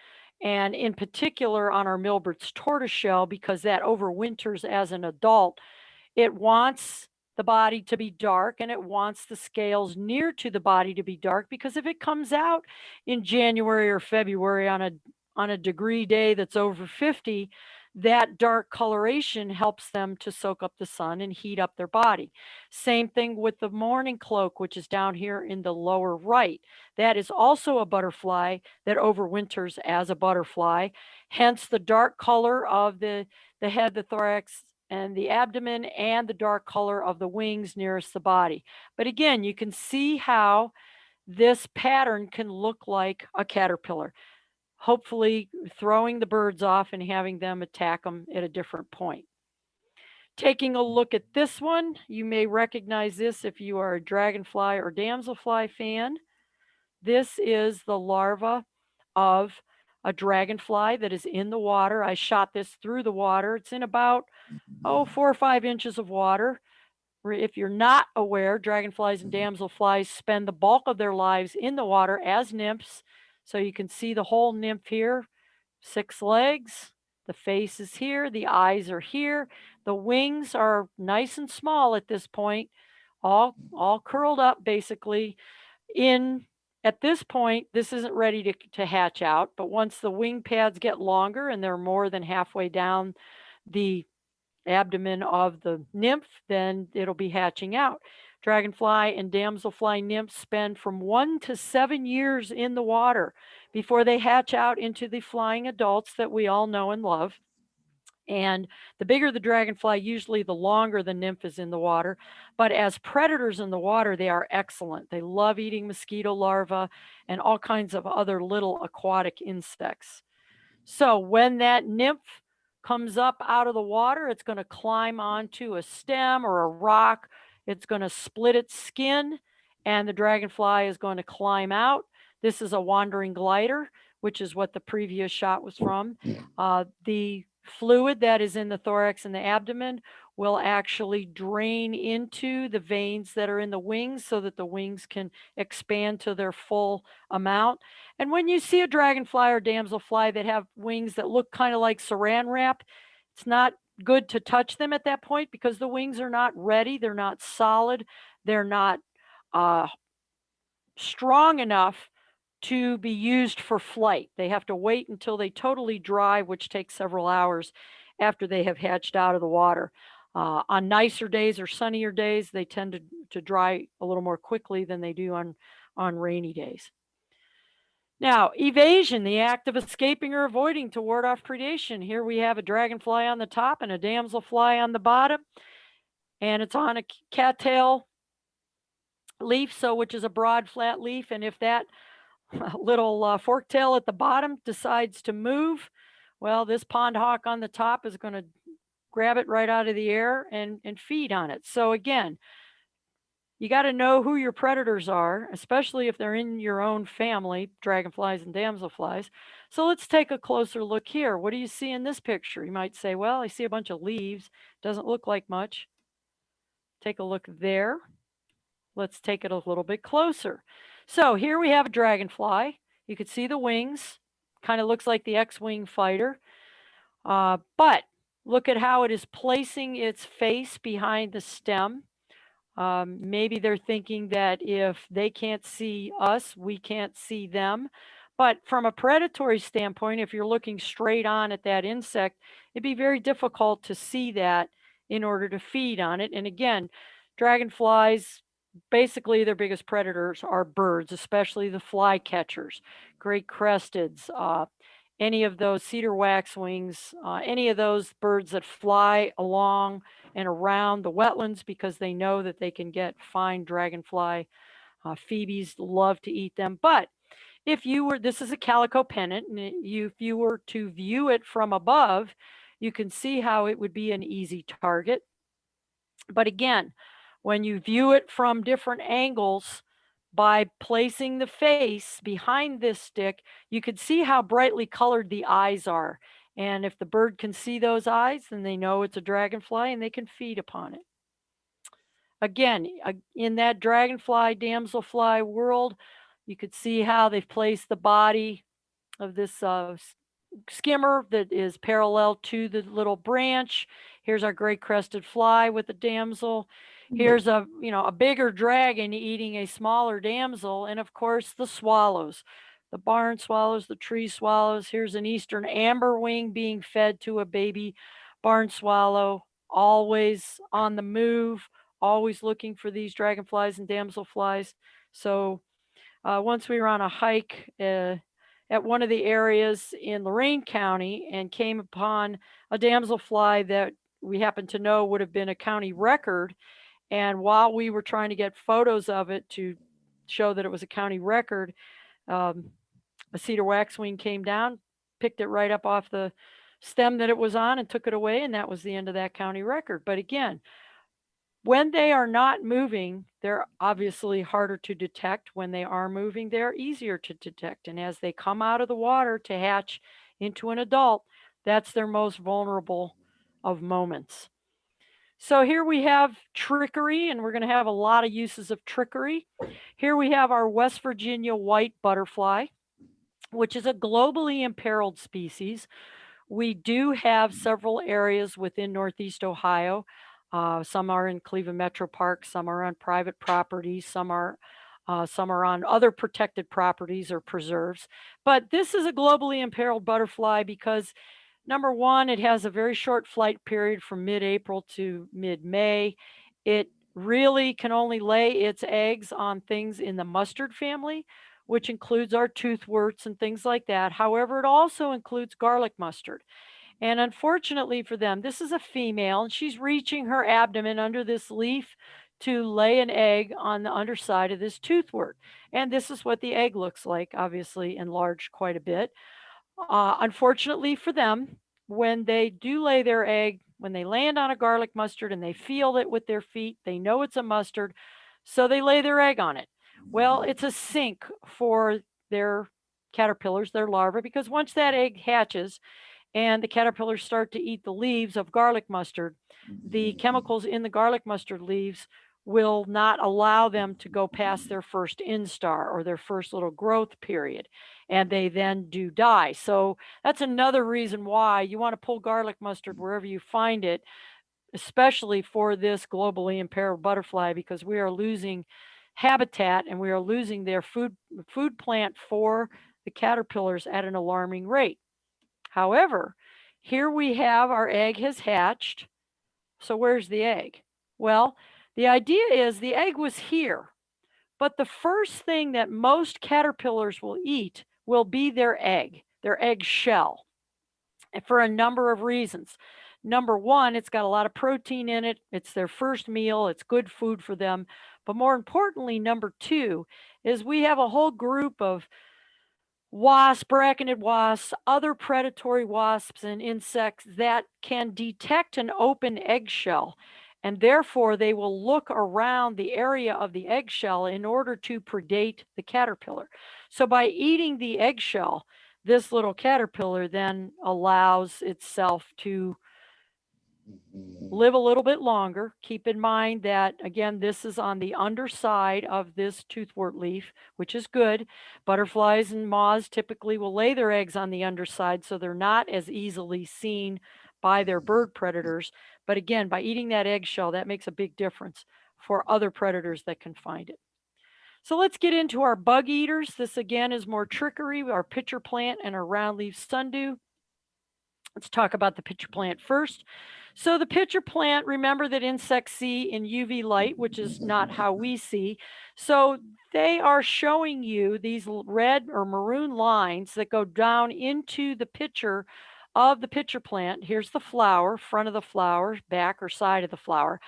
and in particular on our Milbert's tortoiseshell because that overwinters as an adult. It wants the body to be dark and it wants the scales near to the body to be dark because if it comes out in January or February on a on a degree day that's over 50, that dark coloration helps them to soak up the sun and heat up their body. Same thing with the mourning cloak, which is down here in the lower right. That is also a butterfly that overwinters as a butterfly, hence the dark color of the, the head, the thorax, and the abdomen, and the dark color of the wings nearest the body. But again, you can see how this pattern can look like a caterpillar hopefully throwing the birds off and having them attack them at a different point. Taking a look at this one, you may recognize this if you are a dragonfly or damselfly fan. This is the larva of a dragonfly that is in the water. I shot this through the water. It's in about, oh, mm-hmm. four or five inches of water. If you're not aware, dragonflies and mm-hmm. damselflies spend the bulk of their lives in the water as nymphs so you can see the whole nymph here, six legs, the face is here, the eyes are here, the wings are nice and small at this point, all, all curled up basically. In at this point, this isn't ready to, to hatch out, but once the wing pads get longer and they're more than halfway down the abdomen of the nymph, then it'll be hatching out. Dragonfly and damselfly nymphs spend from one to seven years in the water before they hatch out into the flying adults that we all know and love. And the bigger the dragonfly, usually the longer the nymph is in the water. But as predators in the water, they are excellent. They love eating mosquito larvae and all kinds of other little aquatic insects. So when that nymph comes up out of the water, it's going to climb onto a stem or a rock it's going to split its skin and the dragonfly is going to climb out. This is a wandering glider, which is what the previous shot was from. Uh, the fluid that is in the thorax and the abdomen will actually drain into the veins that are in the wings so that the wings can expand to their full amount. And when you see a dragonfly or damselfly that have wings that look kind of like saran wrap, it's not good to touch them at that point because the wings are not ready. They're not solid. They're not uh, strong enough to be used for flight. They have to wait until they totally dry, which takes several hours after they have hatched out of the water. Uh, on nicer days or sunnier days, they tend to, to dry a little more quickly than they do on, on rainy days. Now, evasion, the act of escaping or avoiding to ward off predation. Here we have a dragonfly on the top and a damselfly on the bottom. And it's on a cattail leaf, so which is a broad flat leaf. And if that little uh, fork tail at the bottom decides to move, well, this pond hawk on the top is going to grab it right out of the air and, and feed on it. So again, you got to know who your predators are, especially if they're in your own family, dragonflies and damselflies. So let's take a closer look here. What do you see in this picture? You might say, well, I see a bunch of leaves. Doesn't look like much. Take a look there. Let's take it a little bit closer. So here we have a dragonfly. You can see the wings. Kind of looks like the X-Wing fighter. Uh, but look at how it is placing its face behind the stem. Um, maybe they're thinking that if they can't see us, we can't see them. But from a predatory standpoint, if you're looking straight on at that insect, it'd be very difficult to see that in order to feed on it. And again, dragonflies, basically their biggest predators are birds, especially the flycatchers, great cresteds, uh, any of those cedar waxwings, uh, any of those birds that fly along and around the wetlands because they know that they can get fine dragonfly. Uh, phoebes love to eat them. But if you were, this is a calico pennant, and you, if you were to view it from above, you can see how it would be an easy target. But again, when you view it from different angles, by placing the face behind this stick, you can see how brightly colored the eyes are. And if the bird can see those eyes, then they know it's a dragonfly and they can feed upon it. Again, in that dragonfly, damselfly world, You could see how they've placed the body of this uh, skimmer that is parallel to the little branch. Here's our great crested fly with the damsel. Here's a, you know, a bigger dragon eating a smaller damsel. And of course, the swallows, the barn swallows, the tree swallows. Here's an eastern amberwing being fed to a baby barn swallow, always on the move, always looking for these dragonflies and damselflies. So uh, once we were on a hike uh, at one of the areas in Lorain County and came upon a damselfly that we happened to know would have been a county record. And while we were trying to get photos of it to show that it was a county record, um, a cedar waxwing came down, picked it right up off the stem that it was on and took it away. And that was the end of that county record. But again, when they are not moving, they're obviously harder to detect. When they are moving, they're easier to detect. And as they come out of the water to hatch into an adult, that's their most vulnerable of moments. So here we have trickery, and we're going to have a lot of uses of trickery. Here we have our West Virginia white butterfly, which is a globally imperiled species. We do have several areas within Northeast Ohio. Uh, some are in Cleveland Metro Park, some are on private property, some are uh, some are on other protected properties or preserves. But this is a globally imperiled butterfly because number one, it has a very short flight period from mid-April to mid-May. It really can only lay its eggs on things in the mustard family, which includes our toothworts and things like that. However, it also includes garlic mustard. And unfortunately for them, this is a female and she's reaching her abdomen under this leaf to lay an egg on the underside of this toothwort. And this is what the egg looks like, obviously enlarged quite a bit. Uh, unfortunately for them, when they do lay their egg, when they land on a garlic mustard and they feel it with their feet, they know it's a mustard, so they lay their egg on it. Well, it's a sink for their caterpillars, their larvae, because once that egg hatches and the caterpillars start to eat the leaves of garlic mustard, the chemicals in the garlic mustard leaves will not allow them to go past mm-hmm. their first instar or their first little growth period. And they then do die. So that's another reason why you want to pull garlic mustard wherever you find it, especially for this globally impaired butterfly, because we are losing habitat and we are losing their food food plant for the caterpillars at an alarming rate. However, here we have our egg has hatched. So where's the egg? Well, the idea is the egg was here, but the first thing that most caterpillars will eat will be their egg, their egg shell, and for a number of reasons. Number one, it's got a lot of protein in it. It's their first meal. It's good food for them. But more importantly, number two is we have a whole group of wasp, braconid wasps, other predatory wasps and insects that can detect an open eggshell. And therefore, they will look around the area of the eggshell in order to predate the caterpillar. So by eating the eggshell, this little caterpillar then allows itself to mm-hmm. live a little bit longer. Keep in mind that, again, this is on the underside of this toothwort leaf, which is good. Butterflies and moths typically will lay their eggs on the underside, so they're not as easily seen by their bird predators. But again, by eating that eggshell, that makes a big difference for other predators that can find it. So let's get into our bug eaters. This again is more trickery, our pitcher plant and our roundleaf sundew. Let's talk about the pitcher plant first. So the pitcher plant, remember that insects see in UV light, which is not how we see. So they are showing you these red or maroon lines that go down into the pitcher of the pitcher plant. Here's the flower, front of the flower, back or side of the flower.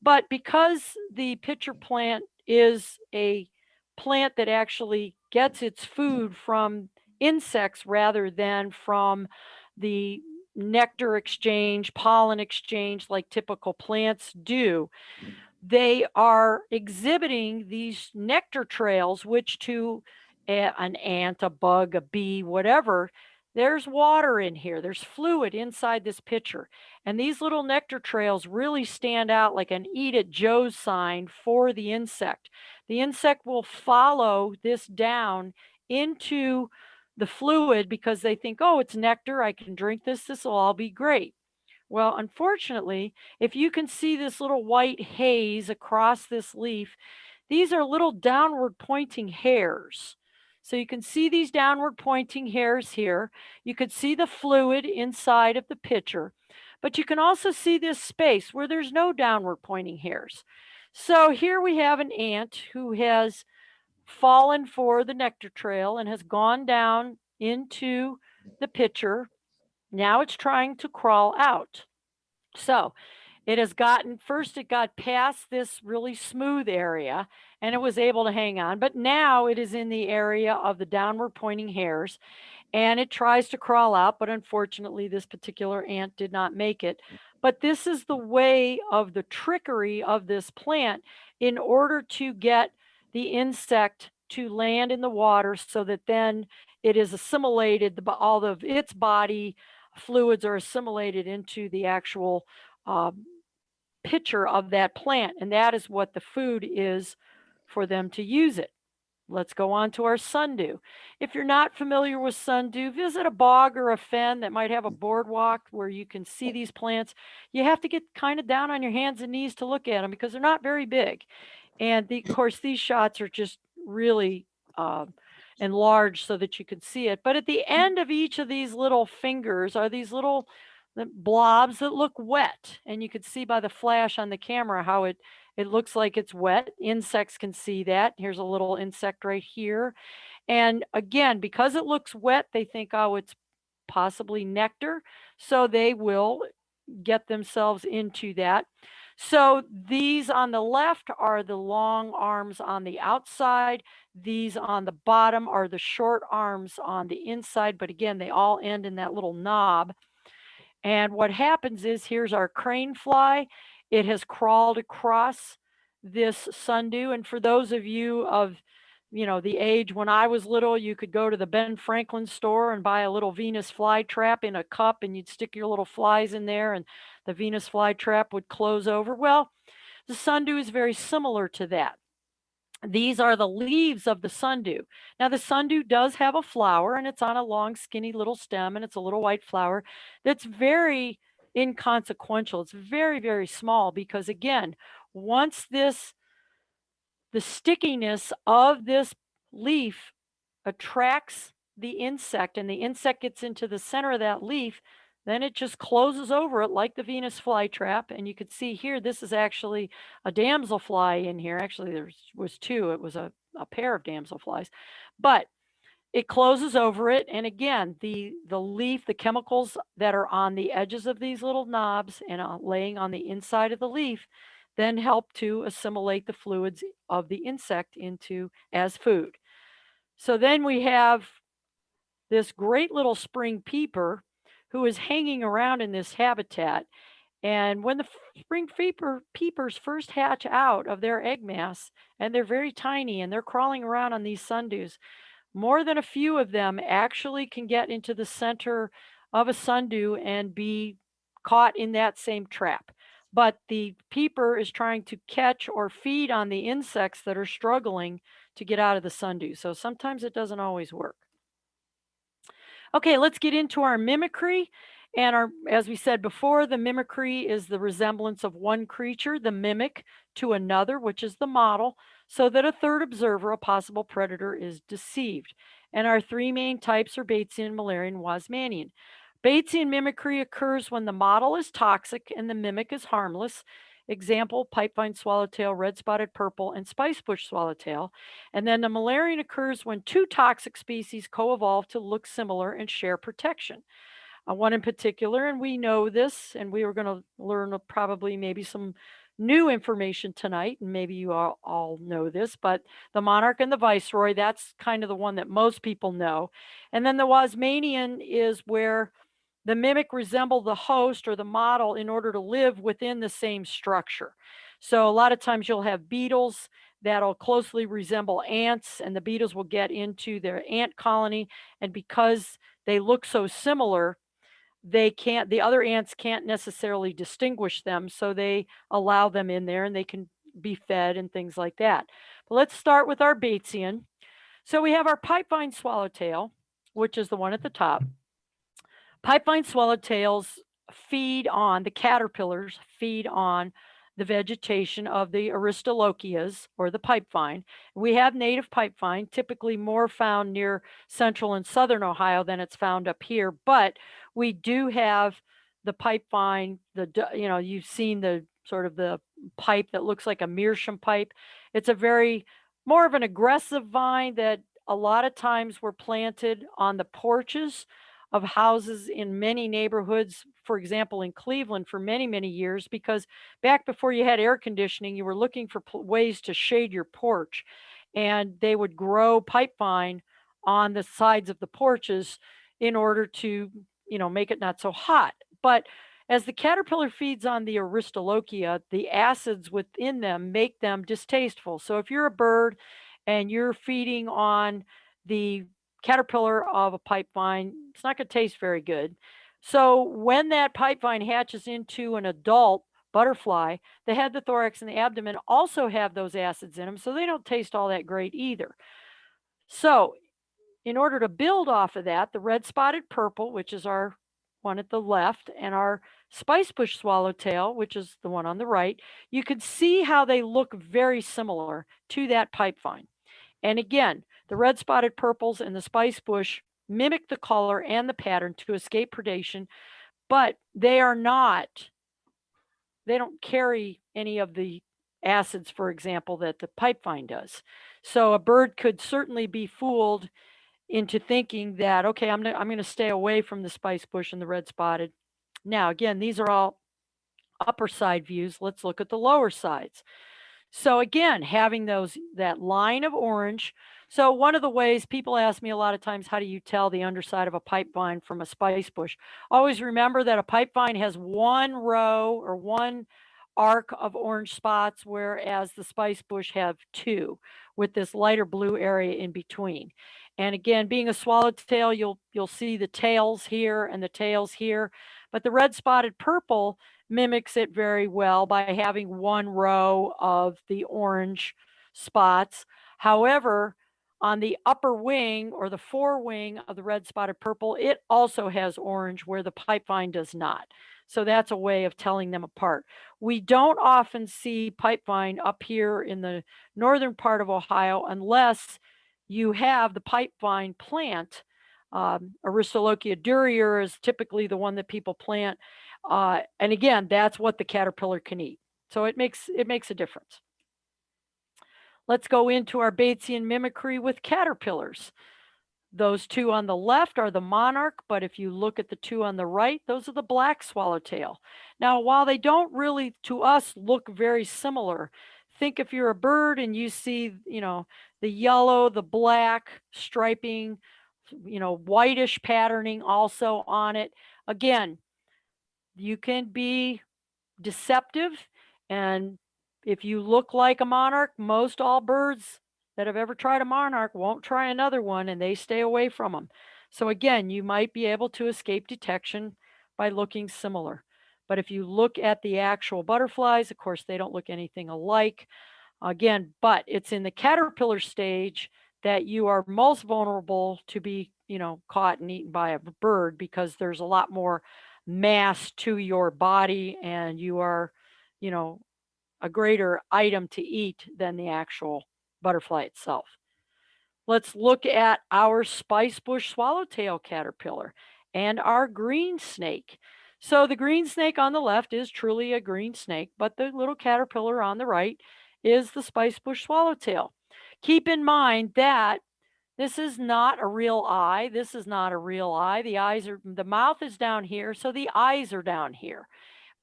But because the pitcher plant is a plant that actually gets its food from insects rather than from the nectar exchange, pollen exchange, like typical plants do, they are exhibiting these nectar trails, which to an ant, a bug, a bee, whatever, there's water in here. There's fluid inside this pitcher. And these little nectar trails really stand out like an eat at Joe's sign for the insect. The insect will follow this down into the fluid because they think, oh, it's nectar. I can drink this. This will all be great. Well, unfortunately, if you can see this little white haze across this leaf, these are little downward pointing hairs. So you can see these downward pointing hairs here. You could see the fluid inside of the pitcher, but you can also see this space where there's no downward pointing hairs. So here we have an ant who has fallen for the nectar trail and has gone down into the pitcher. Now it's trying to crawl out. So it has gotten, first it got past this really smooth area and it was able to hang on, but now it is in the area of the downward pointing hairs and it tries to crawl out, but unfortunately this particular ant did not make it. But this is the way of the trickery of this plant in order to get the insect to land in the water so that then it is assimilated, the, all of its body fluids are assimilated into the actual um, pitcher of that plant. And that is what the food is for them to use it. Let's go on to our sundew. If you're not familiar with sundew, visit a bog or a fen that might have a boardwalk where you can see these plants. You have to get kind of down on your hands and knees to look at them because they're not very big. And the, of course, these shots are just really uh, enlarged so that you can see it. But at the end of each of these little fingers are these little the blobs that look wet. And you can see by the flash on the camera how it, it looks like it's wet. Insects can see that. Here's a little insect right here. And again, because it looks wet, they think, oh, it's possibly nectar. So they will get themselves into that. So these on the left are the long arms on the outside. These on the bottom are the short arms on the inside. But again, they all end in that little knob. And what happens is here's our crane fly. It has crawled across this sundew. And for those of you of, you know, the age when I was little, you could go to the Ben Franklin store and buy a little Venus fly trap in a cup and you'd stick your little flies in there and the Venus fly trap would close over. Well, the sundew is very similar to that. These are the leaves of the sundew. Now the sundew does have a flower and it's on a long skinny little stem and it's a little white flower that's very inconsequential. It's very, very small because again, once this, the stickiness of this leaf attracts the insect and the insect gets into the center of that leaf, then it just closes over it like the Venus flytrap. And you could see here, this is actually a damselfly in here. Actually, there was two. It was a, a pair of damselflies, but it closes over it. And again, the, the leaf, the chemicals that are on the edges of these little knobs and laying on the inside of the leaf then help to assimilate the fluids of the insect into as food. So then we have this great little spring peeper who is hanging around in this habitat. And when the spring peeper, peepers first hatch out of their egg mass, and they're very tiny and they're crawling around on these sundews, more than a few of them actually can get into the center of a sundew and be caught in that same trap. But the peeper is trying to catch or feed on the insects that are struggling to get out of the sundew. So sometimes it doesn't always work. Okay, let's get into our mimicry. And our, as we said before, the mimicry is the resemblance of one creature, the mimic, to another, which is the model, so that a third observer, a possible predator, is deceived. And our three main types are Batesian, Müllerian, Wasmanian. Batesian mimicry occurs when the model is toxic and the mimic is harmless. Example, pipevine swallowtail, red-spotted purple, and spicebush swallowtail. And then the Müllerian occurs when two toxic species co-evolve to look similar and share protection. Uh, one in particular, and we know this, and we are going to learn probably maybe some new information tonight, and maybe you all, all know this, but the monarch and the viceroy, that's kind of the one that most people know. And then the Wasmanian is where the mimic resemble the host or the model in order to live within the same structure. So a lot of times you'll have beetles that'll closely resemble ants and the beetles will get into their ant colony. And because they look so similar, they can't, the other ants can't necessarily distinguish them. So they allow them in there and they can be fed and things like that. But let's start with our Batesian. So we have our pipevine swallowtail, which is the one at the top. Pipevine swallowtails feed on, the caterpillars feed on the vegetation of the Aristolochias or the pipevine. We have native pipevine, typically more found near central and southern Ohio than it's found up here, but we do have the pipevine, the, you know, you've seen the sort of the pipe that looks like a meerschaum pipe. It's a very, more of an aggressive vine that a lot of times were planted on the porches of houses in many neighborhoods, for example, in Cleveland for many, many years, because back before you had air conditioning, you were looking for ways to shade your porch. And they would grow pipevine on the sides of the porches in order to, you know, make it not so hot. But as the caterpillar feeds on the Aristolochia, the acids within them make them distasteful. So if you're a bird and you're feeding on the caterpillar of a pipevine, it's not going to taste very good. So when that pipevine hatches into an adult butterfly, the head, the thorax, and the abdomen also have those acids in them, so they don't taste all that great either. So in order to build off of that, the red spotted purple, which is our one at the left, and our spice bush swallowtail, which is the one on the right, you could see how they look very similar to that pipevine. And again, the red spotted purples and the spice bush mimic the color and the pattern to escape predation, but they are not, they don't carry any of the acids, for example, that the pipevine does. So a bird could certainly be fooled into thinking that, okay, I'm, I'm going to stay away from the spice bush and the red spotted. Now, again, these are all upper side views. Let's look at the lower sides. So again, having those, that line of orange. So one of the ways people ask me a lot of times, how do you tell the underside of a pipe vine from a spice bush? Always remember that a pipe vine has one row or one arc of orange spots, whereas the spice bush have two with this lighter blue area in between. And again, being a swallowtail, you'll you'll see the tails here and the tails here, but the red spotted purple mimics it very well by having one row of the orange spots. However, on the upper wing or the forewing of the red spotted purple, it also has orange where the pipevine does not. So that's a way of telling them apart. We don't often see pipevine up here in the northern part of Ohio unless you have the pipevine plant. Um, Aristolochia durior is typically the one that people plant. Uh, and again, that's what the caterpillar can eat. So it makes it makes a difference. Let's go into our Batesian mimicry with caterpillars. Those two on the left are the monarch, but if you look at the two on the right, those are the black swallowtail. Now, while they don't really, to us, look very similar, think if you're a bird and you see, you know, the yellow, the black striping, you know, whitish patterning also on it. Again, you can be deceptive and if you look like a monarch, most all birds that have ever tried a monarch won't try another one and they stay away from them. So again, you might be able to escape detection by looking similar. But if you look at the actual butterflies, of course, they don't look anything alike. Again, but it's in the caterpillar stage that you are most vulnerable to be, you know, caught and eaten by a bird because there's a lot more mass to your body and you are, you know, a greater item to eat than the actual butterfly itself. Let's look at our spice bush swallowtail caterpillar and our green snake. So the green snake on the left is truly a green snake, but the little caterpillar on the right is the spice bush swallowtail. Keep in mind that this is not a real eye. This is not a real eye. The eyes are, the mouth is down here, so the eyes are down here.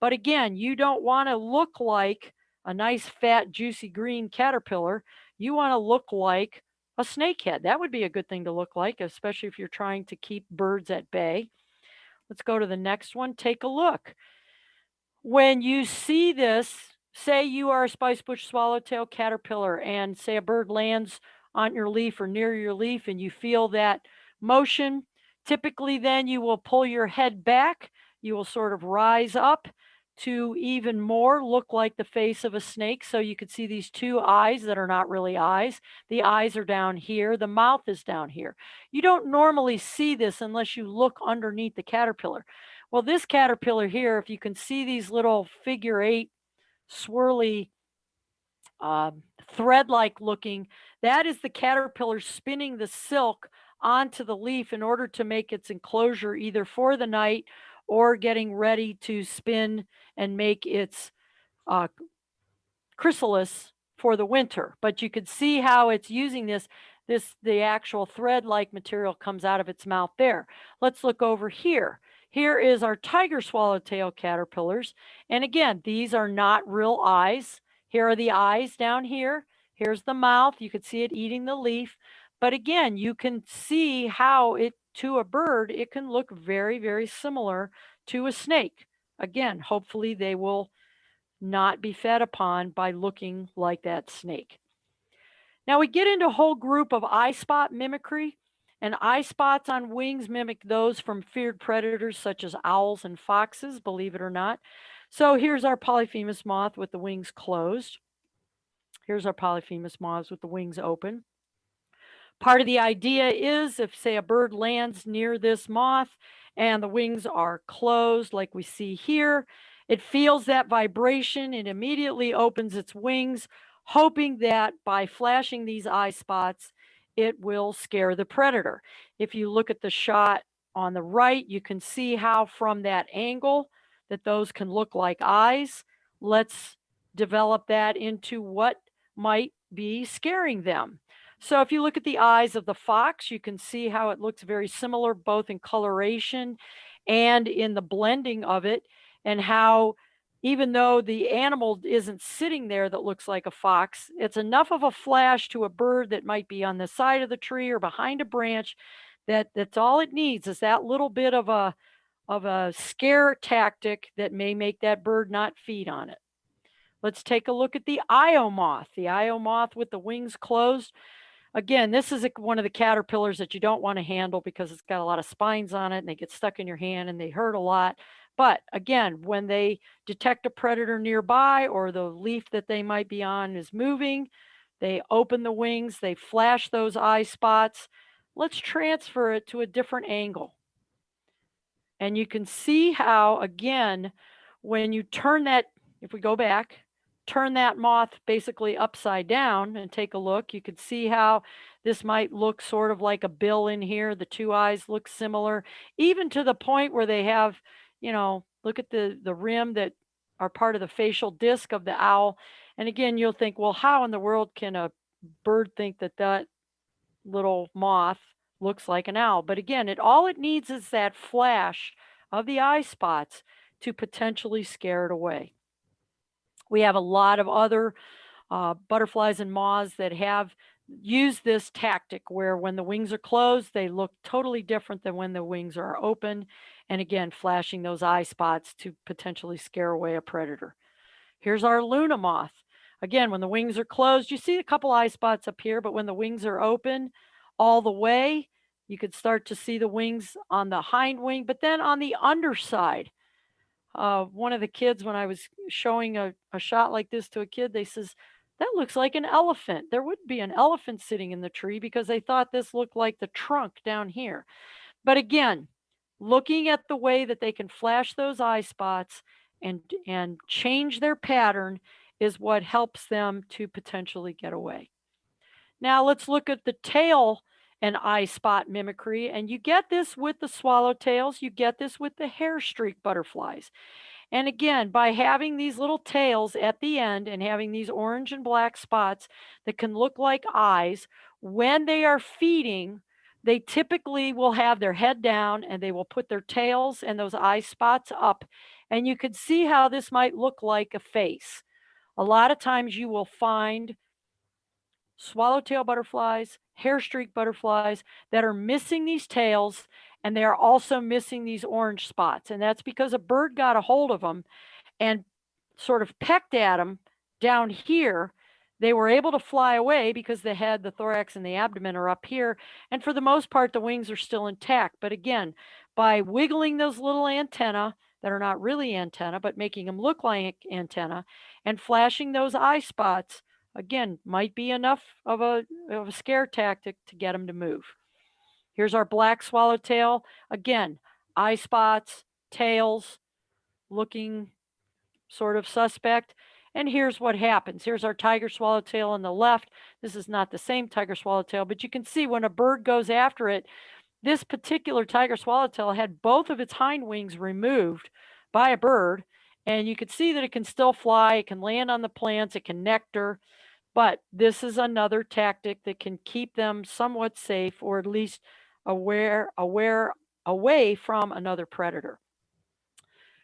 But again, you don't want to look like a nice fat juicy green caterpillar. You want to look like a snakehead. That would be a good thing to look like, especially if you're trying to keep birds at bay. Let's go to the next one. Take a look. When you see this say you are a spice bush swallowtail caterpillar and say a bird lands on your leaf or near your leaf and you feel that motion, typically then you will pull your head back. You will sort of rise up to even more look like the face of a snake. So you could see these two eyes that are not really eyes. The eyes are down here. The mouth is down here. You don't normally see this unless you look underneath the caterpillar. Well, this caterpillar here, if you can see these little figure eight swirly um, thread-like looking, that is the caterpillar spinning the silk onto the leaf in order to make its enclosure either for the night or getting ready to spin and make its uh, chrysalis for the winter. But you could see how it's using this, this, the actual thread-like material comes out of its mouth there. Let's look over here. Here is our tiger swallowtail caterpillars. And again, these are not real eyes. Here are the eyes down here. Here's the mouth. You could see it eating the leaf. But again, you can see how it, to a bird, it can look very, very similar to a snake. Again, hopefully they will not be fed upon by looking like that snake. Now we get into a whole group of eye spot mimicry and eye spots on wings mimic those from feared predators such as owls and foxes, believe it or not. So here's our polyphemus moth with the wings closed. Here's our polyphemus moths with the wings open. Part of the idea is if say a bird lands near this moth and the wings are closed like we see here, it feels that vibration and immediately opens its wings, hoping that by flashing these eye spots, it will scare the predator. If you look at the shot on the right, you can see how from that angle that those can look like eyes. Let's develop that into what might be scaring them. So if you look at the eyes of the fox, you can see how it looks very similar both in coloration and in the blending of it and how even though the animal isn't sitting there that looks like a fox, it's enough of a flash to a bird that might be on the side of the tree or behind a branch that that's all it needs is that little bit of a of a scare tactic that may make that bird not feed on it. Let's take a look at the Io moth. The Io moth with the wings closed. Again, this is a, one of the caterpillars that you don't want to handle because it's got a lot of spines on it and they get stuck in your hand and they hurt a lot. But again, when they detect a predator nearby or the leaf that they might be on is moving, they open the wings, they flash those eye spots. Let's transfer it to a different angle. And you can see how, again, when you turn that, if we go back, turn that moth basically upside down and take a look, you could see how this might look sort of like a bill in here. The two eyes look similar, even to the point where they have, you know, look at the, the rim that are part of the facial disc of the owl. And again, you'll think, well, how in the world can a bird think that that little moth looks like an owl? But again, it all it needs is that flash of the eye spots to potentially scare it away. We have a lot of other uh, butterflies and moths that have used this tactic where when the wings are closed, they look totally different than when the wings are open. And again, flashing those eye spots to potentially scare away a predator. Here's our Luna moth. Again, when the wings are closed, you see a couple eye spots up here, but when the wings are open all the way, you could start to see the wings on the hind wing, but then on the underside, uh, one of the kids, when I was showing a, a shot like this to a kid, they says, that looks like an elephant. There would be an elephant sitting in the tree because they thought this looked like the trunk down here. But again, looking at the way that they can flash those eye spots and, and change their pattern is what helps them to potentially get away. Now let's look at the tail and eye spot mimicry. And you get this with the swallowtails, you get this with the hair streak butterflies. And again, by having these little tails at the end and having these orange and black spots that can look like eyes, when they are feeding, they typically will have their head down and they will put their tails and those eye spots up. And you can see how this might look like a face. A lot of times you will find swallowtail butterflies, hair streak butterflies that are missing these tails and they are also missing these orange spots. And that's because a bird got a hold of them and sort of pecked at them down here, they were able to fly away because the head, the thorax, and the abdomen are up here. And for the most part, the wings are still intact. But again, by wiggling those little antenna that are not really antenna, but making them look like antenna and flashing those eye spots, again, might be enough of a, of a scare tactic to get them to move. Here's our black swallowtail. Again, eye spots, tails, looking sort of suspect. And here's what happens. Here's our tiger swallowtail on the left. This is not the same tiger swallowtail, but you can see when a bird goes after it, this particular tiger swallowtail had both of its hind wings removed by a bird. And you can see that it can still fly, it can land on the plants, it can nectar. But this is another tactic that can keep them somewhat safe or at least aware, aware, away from another predator.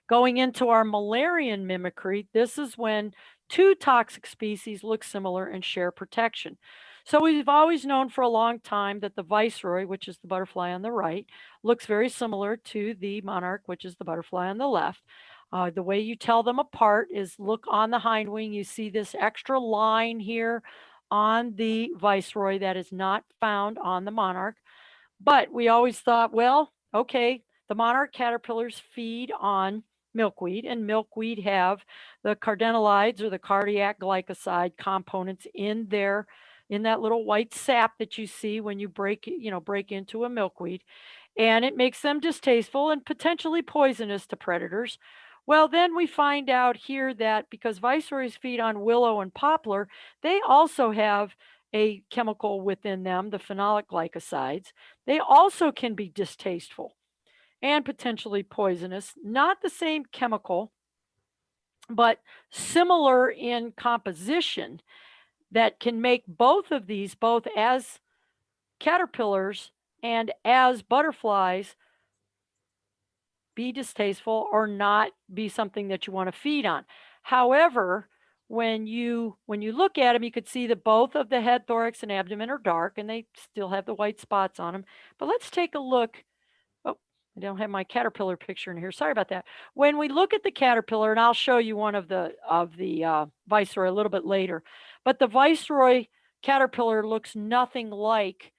Going into our Müllerian mimicry, this is when two toxic species look similar and share protection. So we've always known for a long time that the viceroy, which is the butterfly on the right, looks very similar to the monarch, which is the butterfly on the left. Uh, the way you tell them apart is look on the hind wing. You see this extra line here on the viceroy that is not found on the monarch. But we always thought, well, okay, the monarch caterpillars feed on milkweed and milkweed have the cardenolides or the cardiac glycoside components in their in that little white sap that you see when you break you know break into a milkweed and it makes them distasteful and potentially poisonous to predators well then we find out here that because viceroys feed on willow and poplar they also have a chemical within them the phenolic glycosides they also can be distasteful and potentially poisonous. Not the same chemical, but similar in composition that can make both of these, both as caterpillars and as butterflies, be distasteful or not be something that you want to feed on. However, when you when you look at them, you could see that both of the head, thorax, and abdomen are dark, and they still have the white spots on them. But let's take a look Oh, I don't have my caterpillar picture in here. Sorry about that. When we look at the caterpillar, and I'll show you one of the of the uh, viceroy a little bit later, but the viceroy caterpillar looks nothing like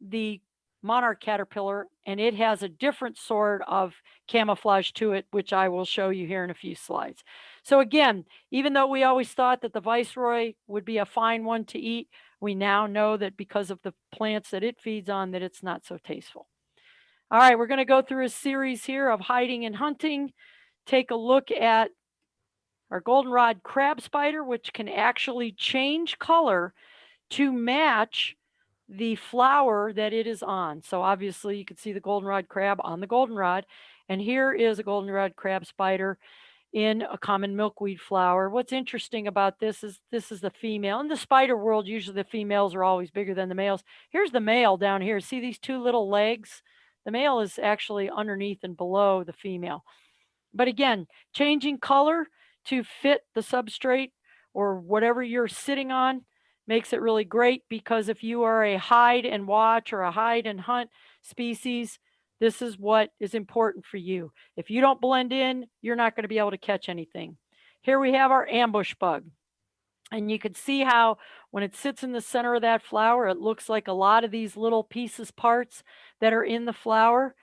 the monarch caterpillar, and it has a different sort of camouflage to it, which I will show you here in a few slides. So again, even though we always thought that the viceroy would be a fine one to eat, we now know that because of the plants that it feeds on, that it's not so tasteful. All right, we're going to go through a series here of hiding and hunting. Take a look at our goldenrod crab spider, which can actually change color to match the flower that it is on. So obviously you can see the goldenrod crab on the goldenrod. And here is a goldenrod crab spider in a common milkweed flower. What's interesting about this is this is the female. In the spider world, usually the females are always bigger than the males. Here's the male down here. See these two little legs? The male is actually underneath and below the female. But again, changing color to fit the substrate or whatever you're sitting on makes it really great because if you are a hide and watch or a hide and hunt species, this is what is important for you. If you don't blend in, you're not going to be able to catch anything. Here we have our ambush bug. And you can see how when it sits in the center of that flower, it looks like a lot of these little pieces, parts that are in the flower.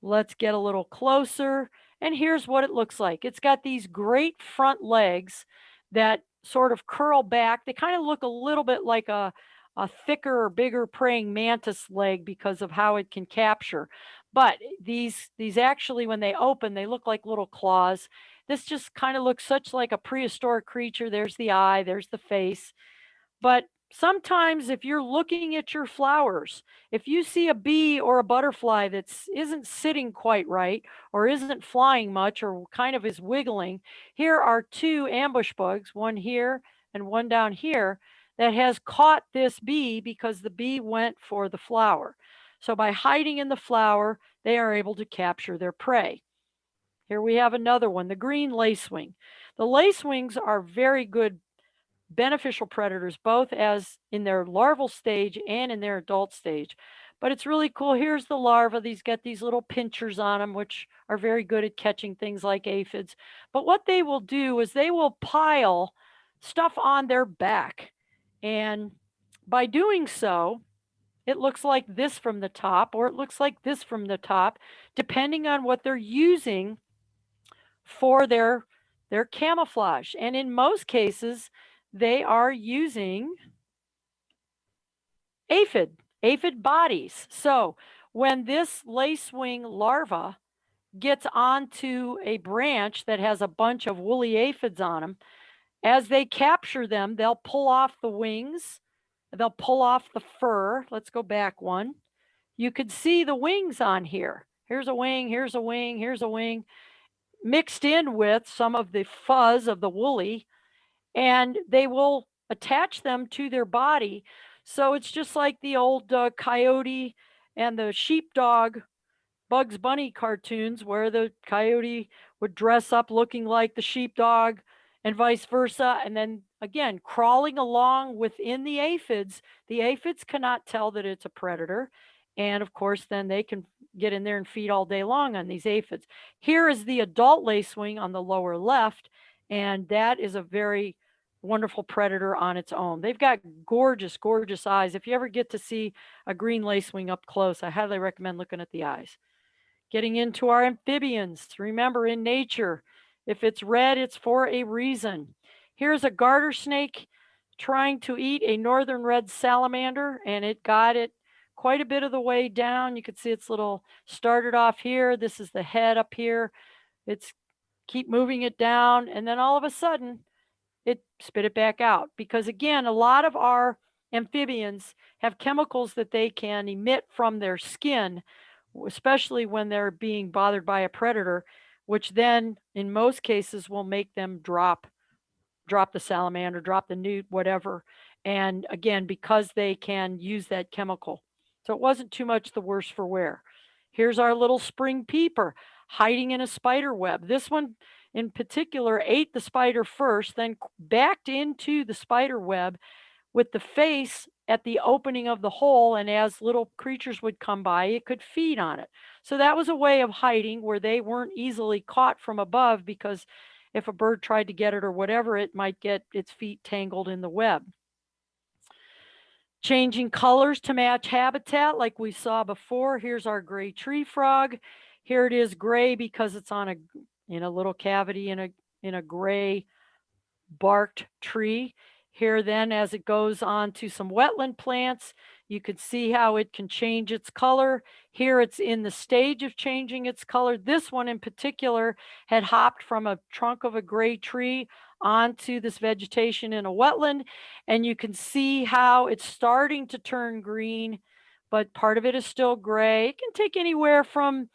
Let's get a little closer. And here's what it looks like. It's got these great front legs that sort of curl back. They kind of look a little bit like a, a thicker or bigger praying mantis leg because of how it can capture. But eh, these, these actually, when they open, they look like little claws this just kind of looks such like a prehistoric creature. There's the eye, there's the face. But sometimes if you're looking at your flowers, if you see a bee or a butterfly that isn't sitting quite right or isn't flying much or kind of is wiggling, here are two ambush bugs, one here and one down here, that has caught this bee because the bee went for the flower. So by hiding in the flower, they are able to capture their prey. Here we have another one, the green lacewing. The lacewings are very good beneficial predators, both as in their larval stage and in their adult stage. but it's really cool. Here's the larva. These get these little pinchers on them, which are very good at catching things like aphids. But what they will do is they will pile stuff on their back. And by doing so, it looks like this from the top, or it looks like this from the top, depending on what they're using for their, their camouflage. And in most cases, they are using aphid, aphid bodies. So when this lacewing larva gets onto a branch that has a bunch of woolly aphids on them, as they capture them, they'll pull off the wings, they'll pull off the fur. Let's go back one. You could see the wings on here. Here's a wing, here's a wing, here's a wing, mixed in with some of the fuzz of the woolly, and they will attach them to their body. So it's just like the old uh, coyote and the sheepdog Bugs Bunny cartoons where the coyote would dress up looking like the sheepdog and vice versa. And then again, crawling along within the aphids, the aphids cannot tell that it's a predator. And of course, then they can get in there and feed all day long on these aphids. Here is the adult lacewing on the lower left, and that is a very wonderful predator on its own. They've got gorgeous, gorgeous eyes. If you ever get to see a green lacewing up close, I highly recommend looking at the eyes. Getting into our amphibians, remember in nature, if it's red, it's for a reason. Here's a garter snake trying to eat a northern red salamander, and it got it quite a bit of the way down. You can see its little started off here. This is the head up here. It's keep moving it down, and then all of a sudden, spit it back out. Because again, a lot of our amphibians have chemicals that they can emit from their skin, especially when they're being bothered by a predator, which then in most cases will make them drop drop the salamander, drop the newt, whatever. And again, because they can use that chemical. So it wasn't too much the worse for wear. Here's our little spring peeper hiding in a spider web. This one in particular ate the spider first, then backed into the spider web with the face at the opening of the hole. And as little creatures would come by, it could feed on it. So that was a way of hiding where they weren't easily caught from above because if a bird tried to get it or whatever, it might get its feet tangled in the web. Changing colors to match habitat like we saw before. Here's our gray tree frog. Here it is gray because it's on a in a little cavity in a in a gray barked tree. Here then as it goes on to some wetland plants, you can see how it can change its color. Here it's in the stage of changing its color. This one in particular had hopped from a trunk of a gray tree onto this vegetation in a wetland. And you can see how it's starting to turn green, but part of it is still gray. It can take anywhere from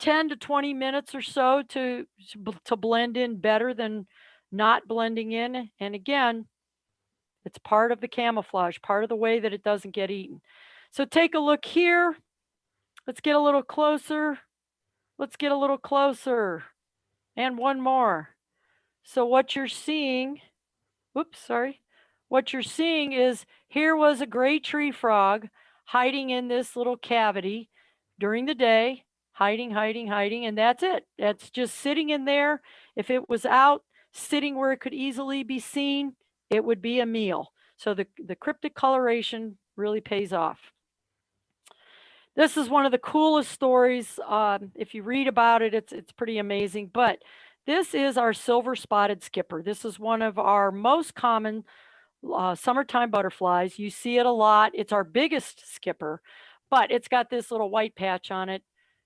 10 to 20 minutes or so to, to blend in better than not blending in. And again, it's part of the camouflage, part of the way that it doesn't get eaten. So take a look here. Let's get a little closer. Let's get a little closer. And one more. So what you're seeing, whoops, sorry. What you're seeing is here was a gray tree frog hiding in this little cavity during the day, hiding, hiding, hiding, and that's it. That's just sitting in there. If it was out, sitting where it could easily be seen, it would be a meal. So the, the cryptic coloration really pays off. This is one of the coolest stories. Um, if you read about it, it's, it's pretty amazing. But this is our silver spotted skipper. This is one of our most common uh, summertime butterflies. You see it a lot. It's our biggest skipper, but it's got this little white patch on it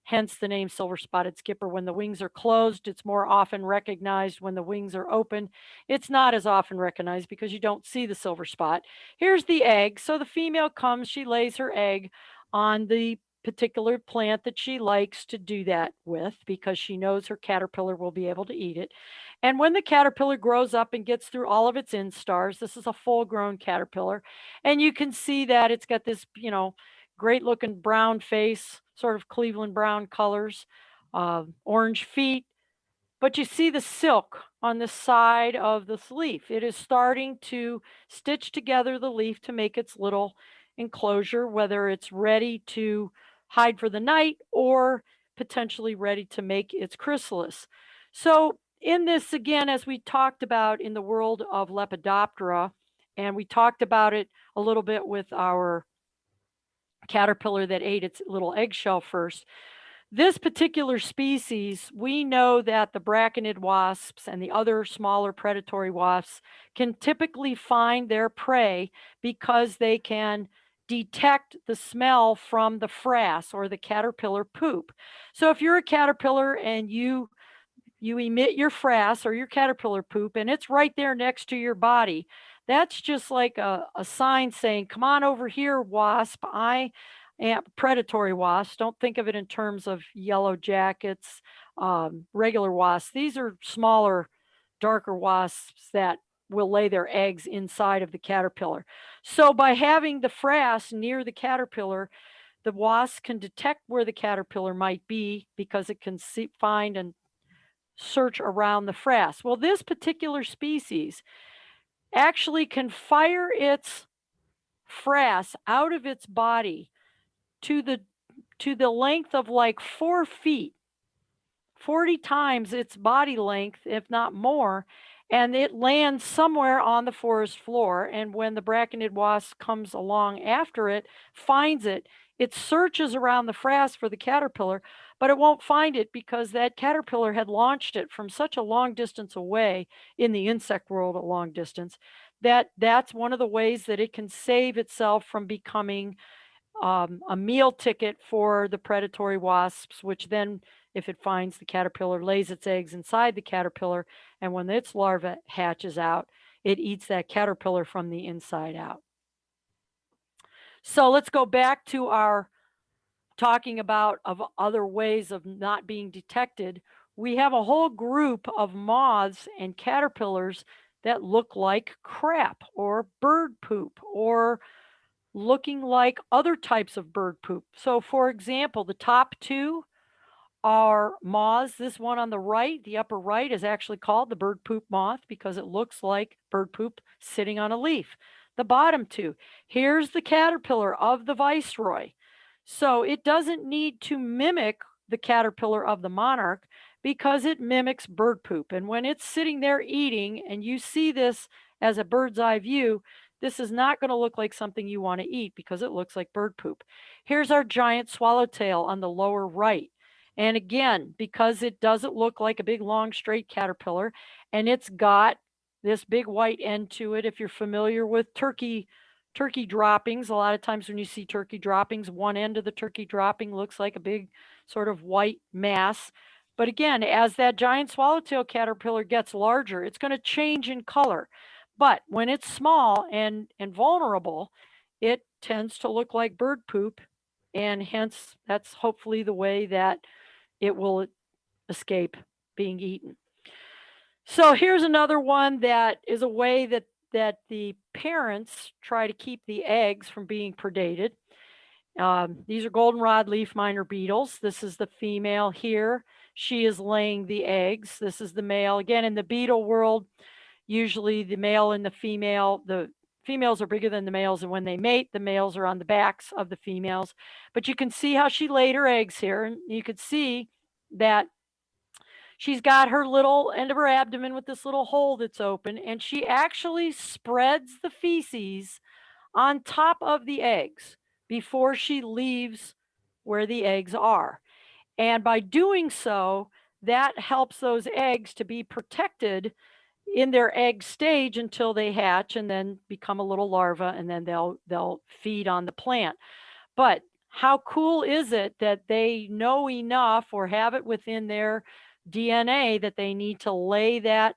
hence the name silver spotted skipper. When the wings are closed, it's more often recognized. When the wings are open, it's not as often recognized because you don't see the silver spot. Here's the egg. So the female comes, she lays her egg on the particular plant that she likes to do that with because she knows her caterpillar will be able to eat it. And when the caterpillar grows up and gets through all of its instars, this is a full grown caterpillar, and you can see that it's got this, you know, great looking brown face, sort of Cleveland brown colors, uh, orange feet. But you see the silk on the side of this leaf. It is starting to stitch together the leaf to make its little enclosure, whether it's ready to hide for the night or potentially ready to make its chrysalis. So in this, again, as we talked about in the world of Lepidoptera, and we talked about it a little bit with our caterpillar that ate its little eggshell first. This particular species, we know that the braconid wasps and the other smaller predatory wasps can typically find their prey because they can detect the smell from the frass or the caterpillar poop. So if you're a caterpillar and you you emit your frass or your caterpillar poop and it's right there next to your body, that's just like a, a sign saying, come on over here, wasp. I am predatory wasps. Don't think of it in terms of yellow jackets, um, regular wasps. These are smaller, darker wasps that will lay their eggs inside of the caterpillar. So by having the frass near the caterpillar, the wasp can detect where the caterpillar might be because it can see, find and search around the frass. Well, this particular species actually can fire its frass out of its body to the to the length of like four feet 40 times its body length if not more and it lands somewhere on the forest floor and when the braconid wasp comes along after it finds it it searches around the frass for the caterpillar but it won't find it because that caterpillar had launched it from such a long distance away in the insect world a long distance that that's one of the ways that it can save itself from becoming um, a meal ticket for the predatory wasps, which then, if it finds the caterpillar, lays its eggs inside the caterpillar. And when its larva hatches out, it eats that caterpillar from the inside out. So let's go back to our talking about of other ways of not being detected. We have a whole group of moths and caterpillars that look like crap or bird poop or looking like other types of bird poop. So for example, the top two are moths. This one on the right, the upper right is actually called the bird poop moth because it looks like bird poop sitting on a leaf. The bottom two, here's the caterpillar of the viceroy. So it doesn't need to mimic the caterpillar of the monarch because it mimics bird poop. And when it's sitting there eating and you see this as a bird's eye view, this is not going to look like something you want to eat because it looks like bird poop. Here's our giant swallowtail on the lower right. And again, because it doesn't look like a big long straight caterpillar and it's got this big white end to it. If you're familiar with turkey turkey droppings, a lot of times when you see turkey droppings, one end of the turkey dropping looks like a big sort of white mass. But again, as that giant swallowtail caterpillar gets larger, it's going to change in color. But when it's small and, and vulnerable, it tends to look like bird poop. And hence, that's hopefully the way that it will escape being eaten. So here's another one that is a way that, that the parents try to keep the eggs from being predated. Um, these are goldenrod leaf miner beetles. This is the female here. She is laying the eggs. This is the male. Again, in the beetle world, usually the male and the female, the females are bigger than the males. And when they mate, the males are on the backs of the females. But you can see how she laid her eggs here. And you could see that she's got her little end of her abdomen with this little hole that's open. And she actually spreads the feces on top of the eggs before she leaves where the eggs are. And by doing so, that helps those eggs to be protected in their egg stage until they hatch and then become a little larva and then they'll they'll feed on the plant. But how cool is it that they know enough or have it within their DNA that they need to lay that,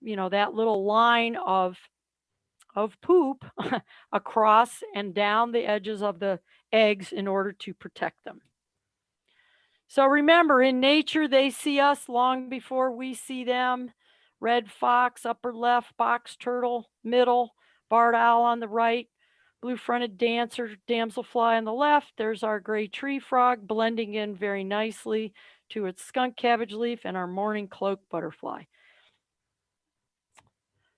you know, that little line of of poop across and down the edges of the eggs in order to protect them. So remember, in nature, they see us long before we see them. Red fox, upper left, box turtle, middle, barred owl on the right, blue-fronted dancer, damselfly on the left. There's our gray tree frog blending in very nicely to its skunk cabbage leaf and our mourning cloak butterfly.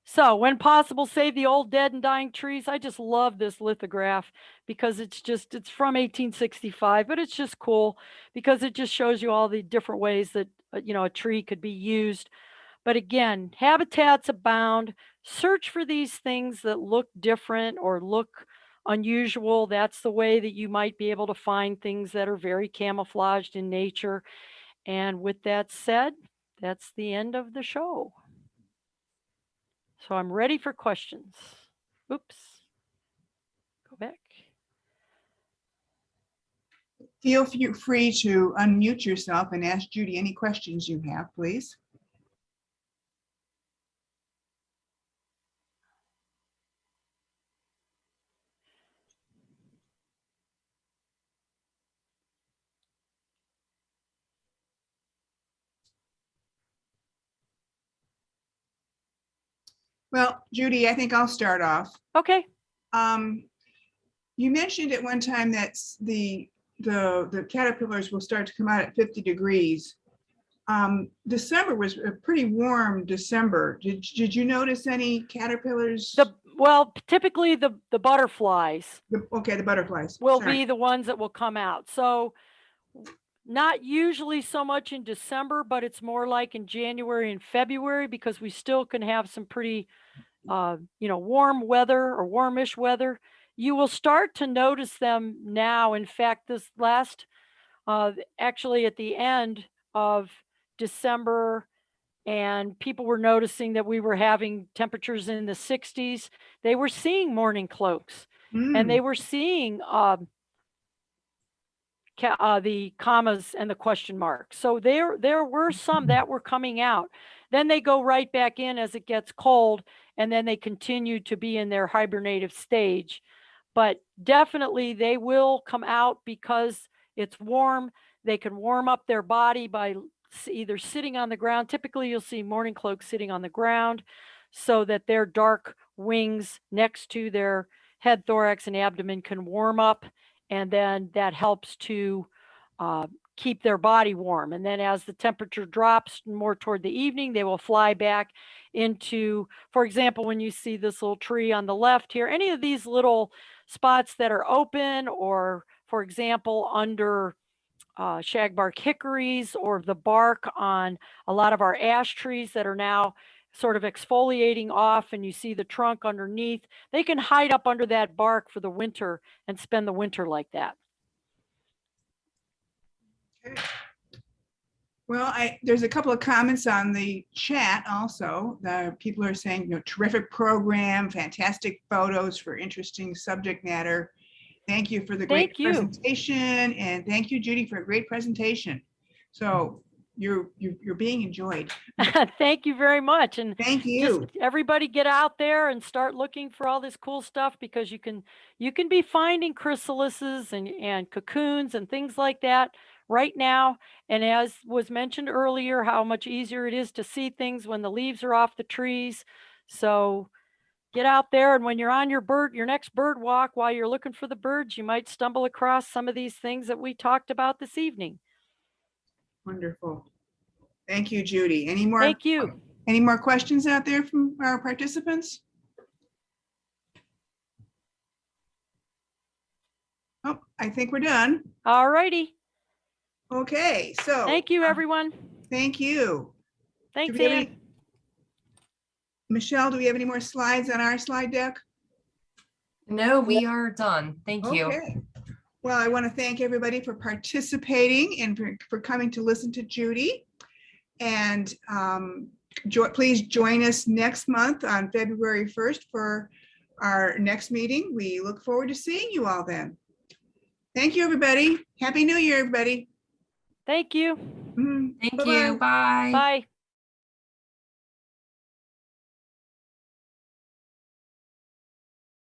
So when possible, save the old dead and dying trees. I just love this lithograph because it's just, it's from 1865, but it's just cool because it just shows you all the different ways that, uh, you know, a tree could be used. But again, habitats abound. Search for these things that look different or look unusual. That's the way that you might be able to find things that are very camouflaged in nature. And with that said, that's the end of the show. So I'm ready for questions. Oops. Go back. Feel free to unmute yourself and ask Judy any questions you have, please. Well, Judy, I think I'll start off. Okay. Um, you mentioned at one time that the, the, the caterpillars will start to come out at fifty degrees. Um, December was a pretty warm December. Did, did you notice any caterpillars? The well, typically the the butterflies The- Okay, the butterflies. will sorry. be the ones that will come out. So not usually so much in December, but it's more like in January and February because we still can have some pretty uh, you know, warm weather or warmish weather. You will start to notice them now. In fact, this last uh, actually at the end of December and people were noticing that we were having temperatures in the 60s. They were seeing mourning cloaks and Mm, they were seeing um, uh, the commas and the question marks. So there, there were some that were coming out. Then they go right back in as it gets cold, and then they continue to be in their hibernative stage. But definitely, they will come out because it's warm. They can warm up their body by either sitting on the ground. Typically, you'll see mourning cloaks sitting on the ground so that their dark wings next to their head, thorax, and abdomen can warm up, and then that helps to uh, keep their body warm. And then as the temperature drops more toward the evening, they will fly back into, for example, when you see this little tree on the left here, any of these little spots that are open, or for example, under uh, shagbark hickories or the bark on a lot of our ash trees that are now sort of exfoliating off and you see the trunk underneath, they can hide up under that bark for the winter and spend the winter like that. Well, I, there's a couple of comments on the chat also. The people are saying, you know, terrific program, fantastic photos for interesting subject matter. Thank you for the great presentation and thank you, Judy, for a great presentation. So you're, you're, you're being enjoyed. Thank you very much. And Thank you. everybody get out there and start looking for all this cool stuff because you can you can be finding chrysalises and, and cocoons and things like that right now. And as was mentioned earlier, how much easier it is to see things when the leaves are off the trees. So get out there and when you're on your bird your next bird walk while you're looking for the birds, you might stumble across some of these things that we talked about this evening. Wonderful. Thank you, Judy. Any more, Thank you. any more questions out there from our participants? Oh, I think we're done. All righty. Okay, so. Thank you, um, everyone. Thank you. Thanks, we Ann. any- Michelle, do we have any more slides on our slide deck? No, we are done. Thank you. Okay. Well, I want to thank everybody for participating and for, for coming to listen to Judy. And um, jo- please join us next month on February 1st for our next meeting. We look forward to seeing you all then. Thank you, everybody. Happy New Year, everybody. Thank you. Mhm. Thank Bye-bye. you. Bye. Bye.